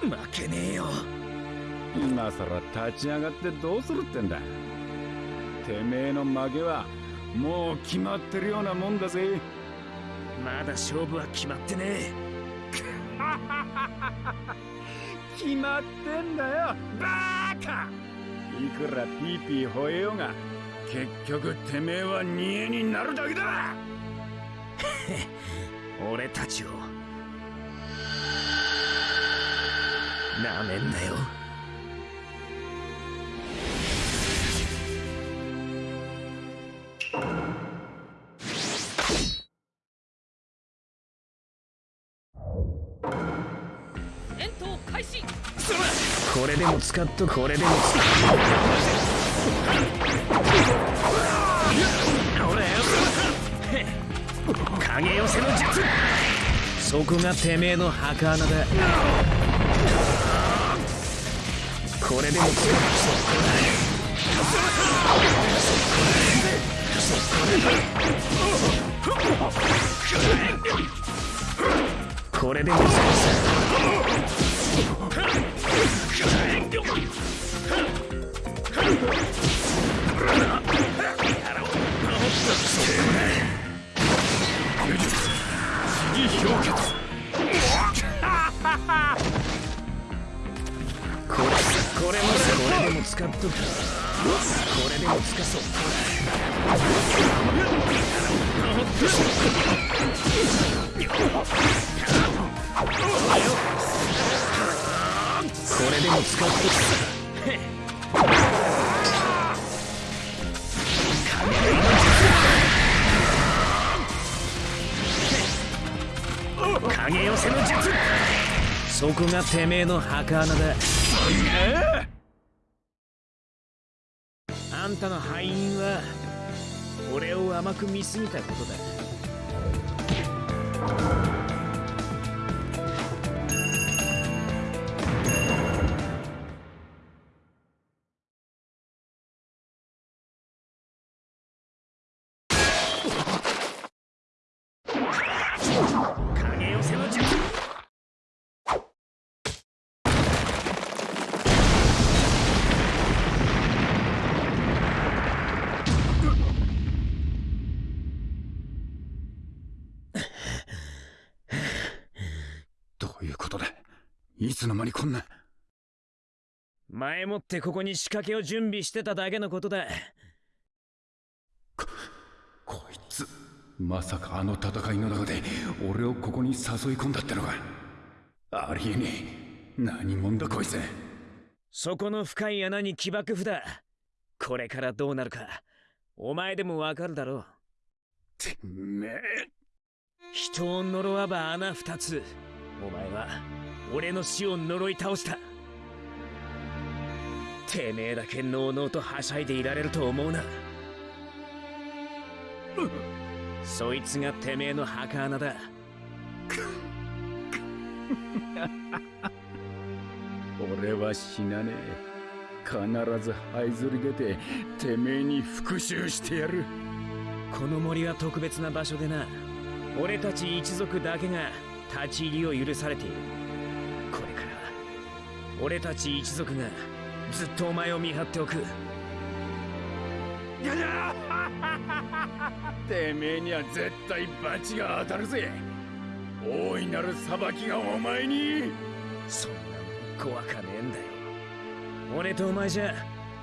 負けねえよ。今さら立ち上がってどうするってんだ。てめえの負けはもう決まってるようなもんだぜ。まだ勝負は決まってねえ決まってんだよバーカ。いくらピーピー吠えようが結局てめえは煮えになるだけだ。[laughs] 俺たちを。なめんなよ。でも使っとこれでも使っほらよ影寄せの術そこがてめえの墓穴だこれでも使っこれでも使これこれでも使っとく。これでも使そうこれでも使っとく影寄せの術。そこがてめえの墓穴だ。あんたの敗因は俺を甘く見すぎたことだ。いつの間にこんな。前もってここに仕掛けを準備してただけのことだ。こいつまさかあの戦いの中で俺をここに誘い込んだってのかありえねえ。何者だこいつ。そこの深い穴に起爆符だこれからどうなるかお前でもわかるだろう。てめえ。人を呪わば穴二つ。お前は俺の死を呪い倒した。てめえだけのうのうとはしゃいでいられると思うな。そいつがてめえの墓穴だ。俺は死なねえ。必ず這いずり出ててめえに復讐してやる。この森は特別な場所でな。俺たち一族だけが立ち入りを許されている俺たち一族がずっとお前を見張っておく。[laughs] てめえには絶対罰が当たるぜ。大いなる裁きがお前に。そんなもん怖かねえんだよ。俺とお前じゃ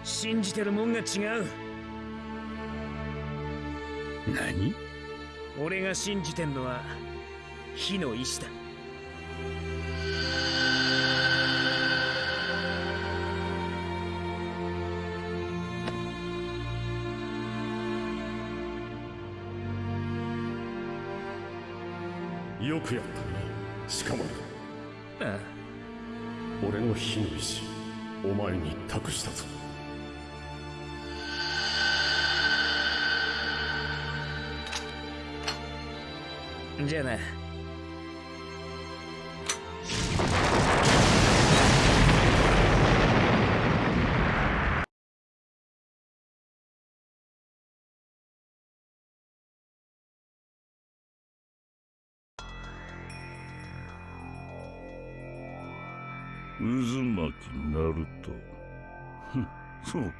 信じてるもんが違う。何？俺が信じてんのは火の意志だよくやった。なしかもあ俺の火の石お前に託したぞ。じゃあな巻きナルトそうか。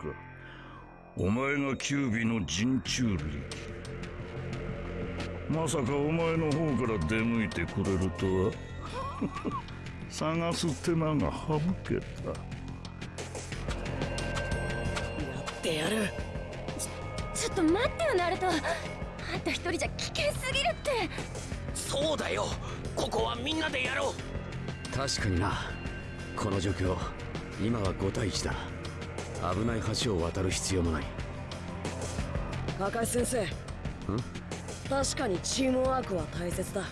お前がキュービの人中力まさかお前の方から出向いてくれるとは。[laughs] 探す手間が省けた。ってやる。ちょっと待ってよナルト。あんた一人じゃ危険すぎるって。そうだよ。ここはみんなでやろう。確かになこの状況今は5対1だ。危ない橋を渡る必要もない。カカシ先生。確かにチームワークは大切だ。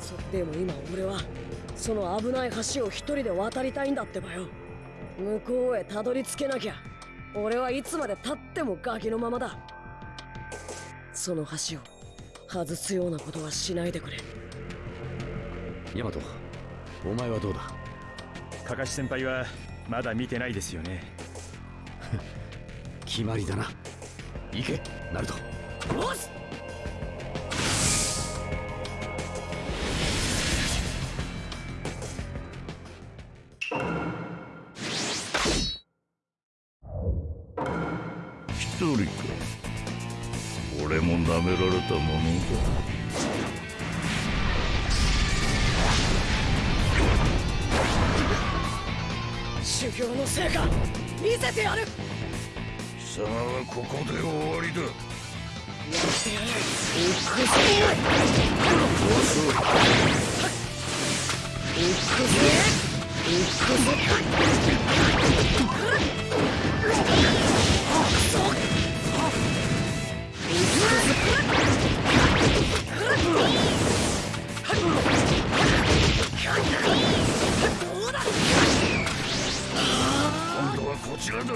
そでも今俺はその危ない橋を一人で渡りたいんだってばよ。向こうへたどり着けなきゃ。俺はいつまで経ってもガキのままだ。その橋を外すようなことはしないでくれ。ヤマトお前はどうだ？カカシ先輩はまだ見てないですよね。[laughs] 決まりだな。行け。ナルト。よし！一人か。俺も舐められたもの修の成果見せてやる。だ貴様はここで終わりだ。やってやる行くぜ。行くぜ。行くぜ今度はこちらだ。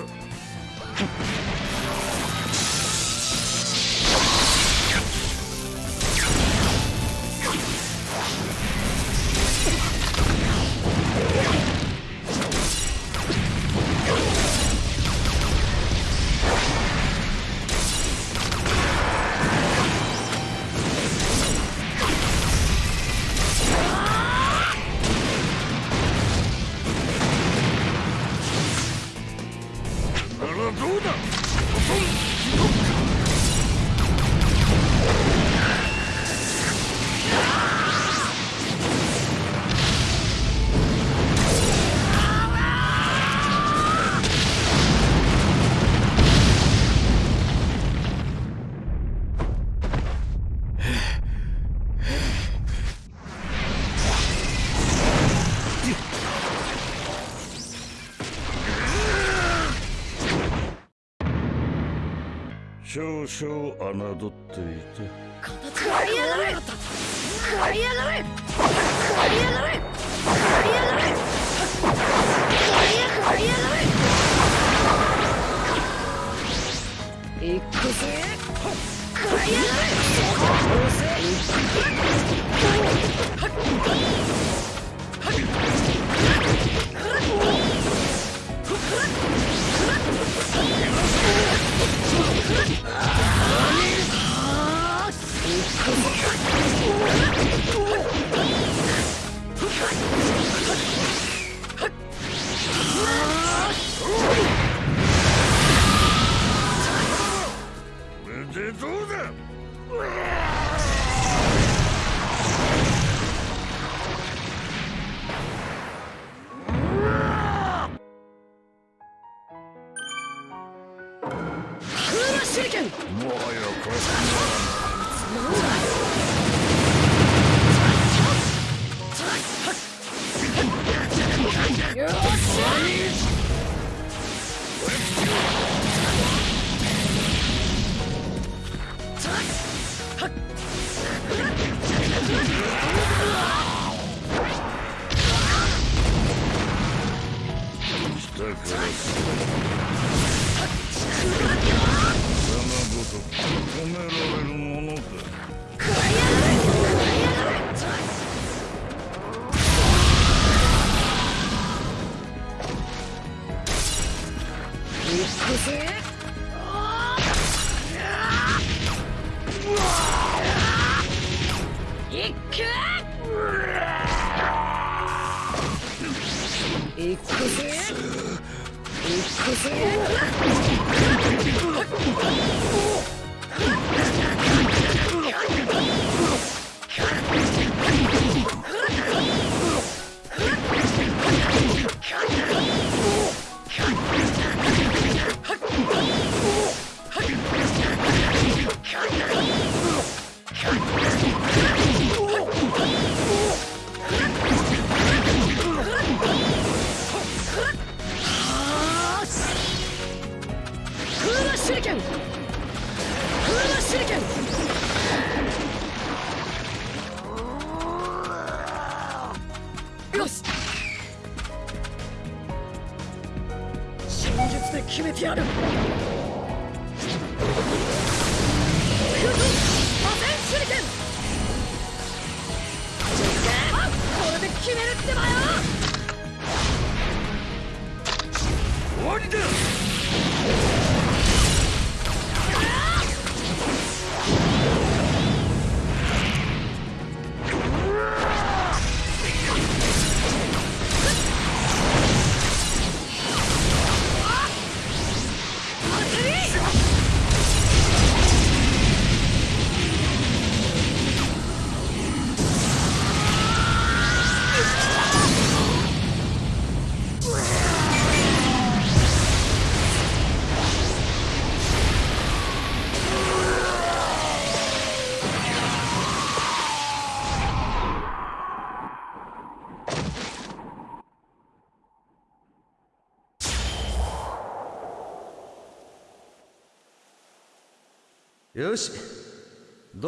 少々侮っていて。形がりやがれ。刈りやがれ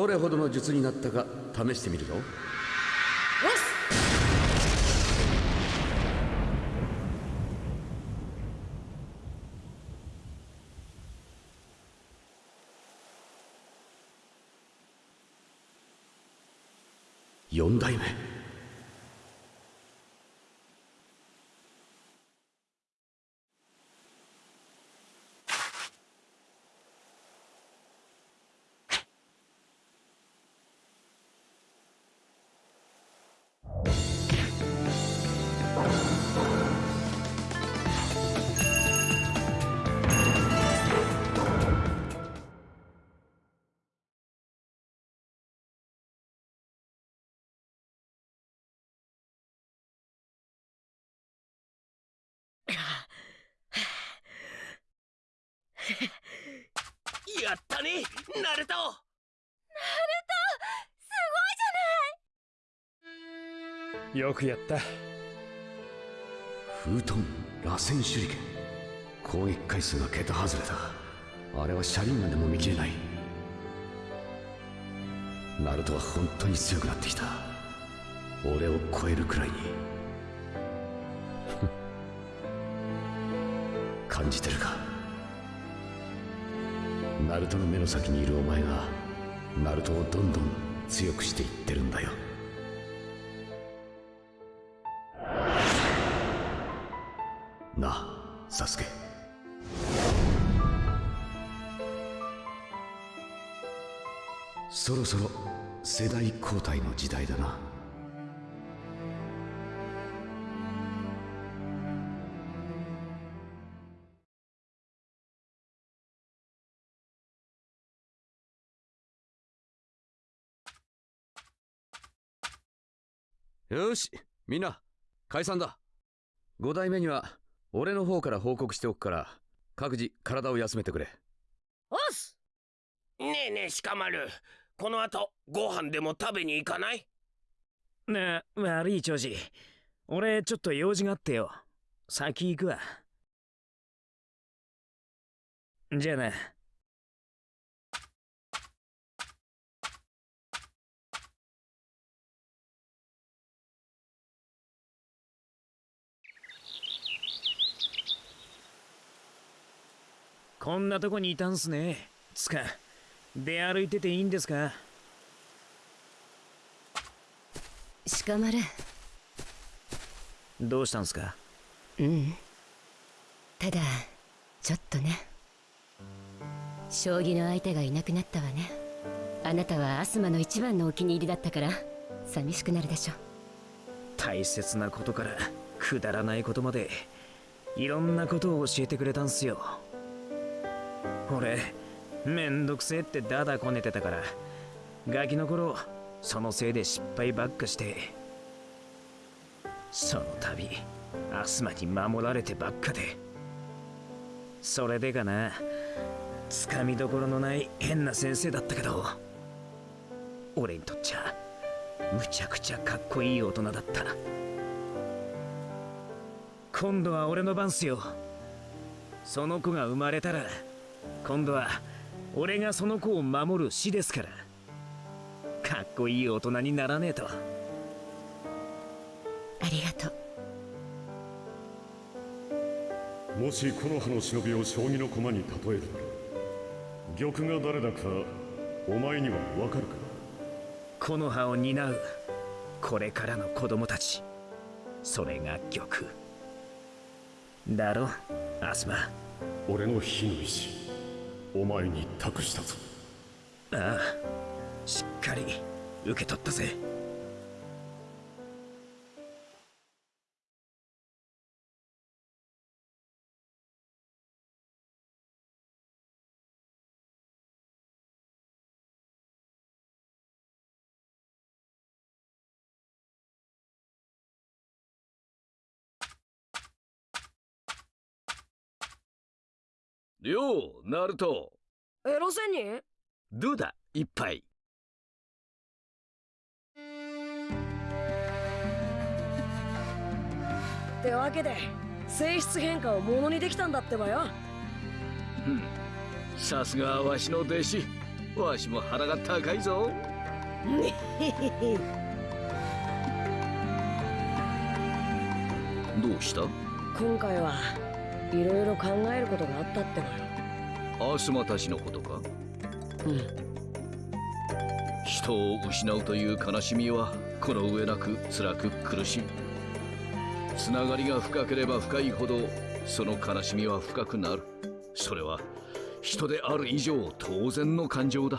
どれほどの術になったか試してみるぞ。[laughs] やったねナルト。よくやった。フートン螺旋手裏剣。攻撃回数が桁外れだ。あれは車輪ガンでも見切れない。ナルトは本当に強くなってきた。俺を超えるくらいに。[laughs] 感じてるか？ナルトの目の先にいるお前がナルトをどんどん強くしていってるんだよ。なあサスケ。そろそろ世代交代の時代だな。よしみんな解散だ。5代目には俺の方から報告しておくから各自体を休めてくれ。おっす！ねえねえ鹿丸。この後ご飯でも食べに行かない？なあ悪い長司俺ちょっと用事があってよ。先行くわ。じゃあなこんなとこにいたんすね。つか出歩いてていいんですか？鹿丸どうしたんすか？うん。ただちょっとね。将棋の相手がいなくなったわね。あなたはアスマの一番のお気に入りだったから寂しくなるでしょ大切なことからくだらないことまでいろんなことを教えてくれたんすよ俺めんどくせえってダダこねてたから。ガキの頃そのせいで失敗ばっかして。その度アスマに守られてばっかで。それでかな。つかみどころのない変な先生だったけど。俺にとっちゃむちゃくちゃかっこいい大人だった。今度は俺の番っすよ。その子が生まれたら今度は俺がその子を守る死ですから。かっこいい大人にならねえと。ありがとう。もし木の葉の忍びを将棋の駒に例えるなら玉が誰だかお前にはわかるか？木の葉を担うこれからの子供たち。それが玉。だろアスマ。俺の火の石お前に託したぞ。ああしっかり受け取ったぜ。ようナルト。エロ仙人どうだ？一杯ってわけで性質変化をものにできたんだってばよ。うん。さすがわしの弟子。わしも腹が高いぞ。[laughs] どうした？今回はいろいろ考えることがあったってばよ。アスマたちのことか？うん。人を失うという悲しみはこの上なく辛く苦しい。つながりが深ければ深いほどその悲しみは深くなる。それは人である以上当然の感情だ。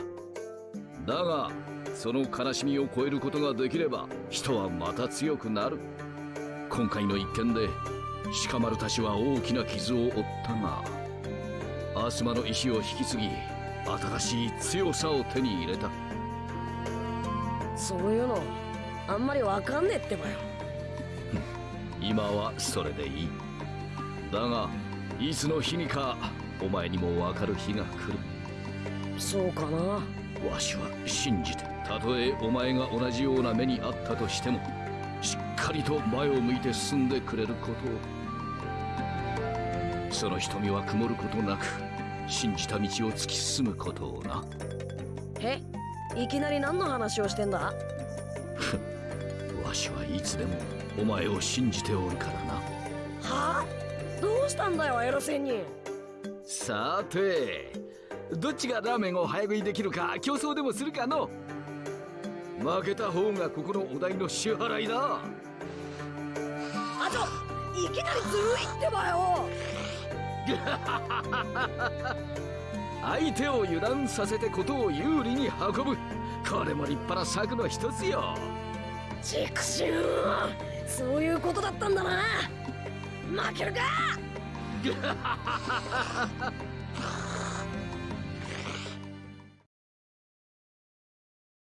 だがその悲しみを超えることができれば人はまた強くなる。今回の一件で鹿丸たちは大きな傷を負ったがアスマの意志を引き継ぎ新しい強さを手に入れた。そういうのあんまりわかんねえってばよ。[laughs] 今はそれでいい。だがいつの日にかお前にもわかる日が来る。そうかな。わしは信じてたとえお前が同じような目にあったとしてもしっかりと前を向いて進んでくれることをその瞳は曇ることなく信じた道を突き進むことをな。えいきなり何の話をしてんだ？わしはいつでもお前を信じておるからな。はあ？どうしたんだよエロ仙人。さてどっちがラーメンを早食いできるか競争でもするかの。負けた方がここのお題の支払いだ。あちょいきなりずるいってばよ相手を油断させてことを有利に運ぶ。これも立派な策の一つよ。チクシューそういうことだったんだな。負けるか [laughs]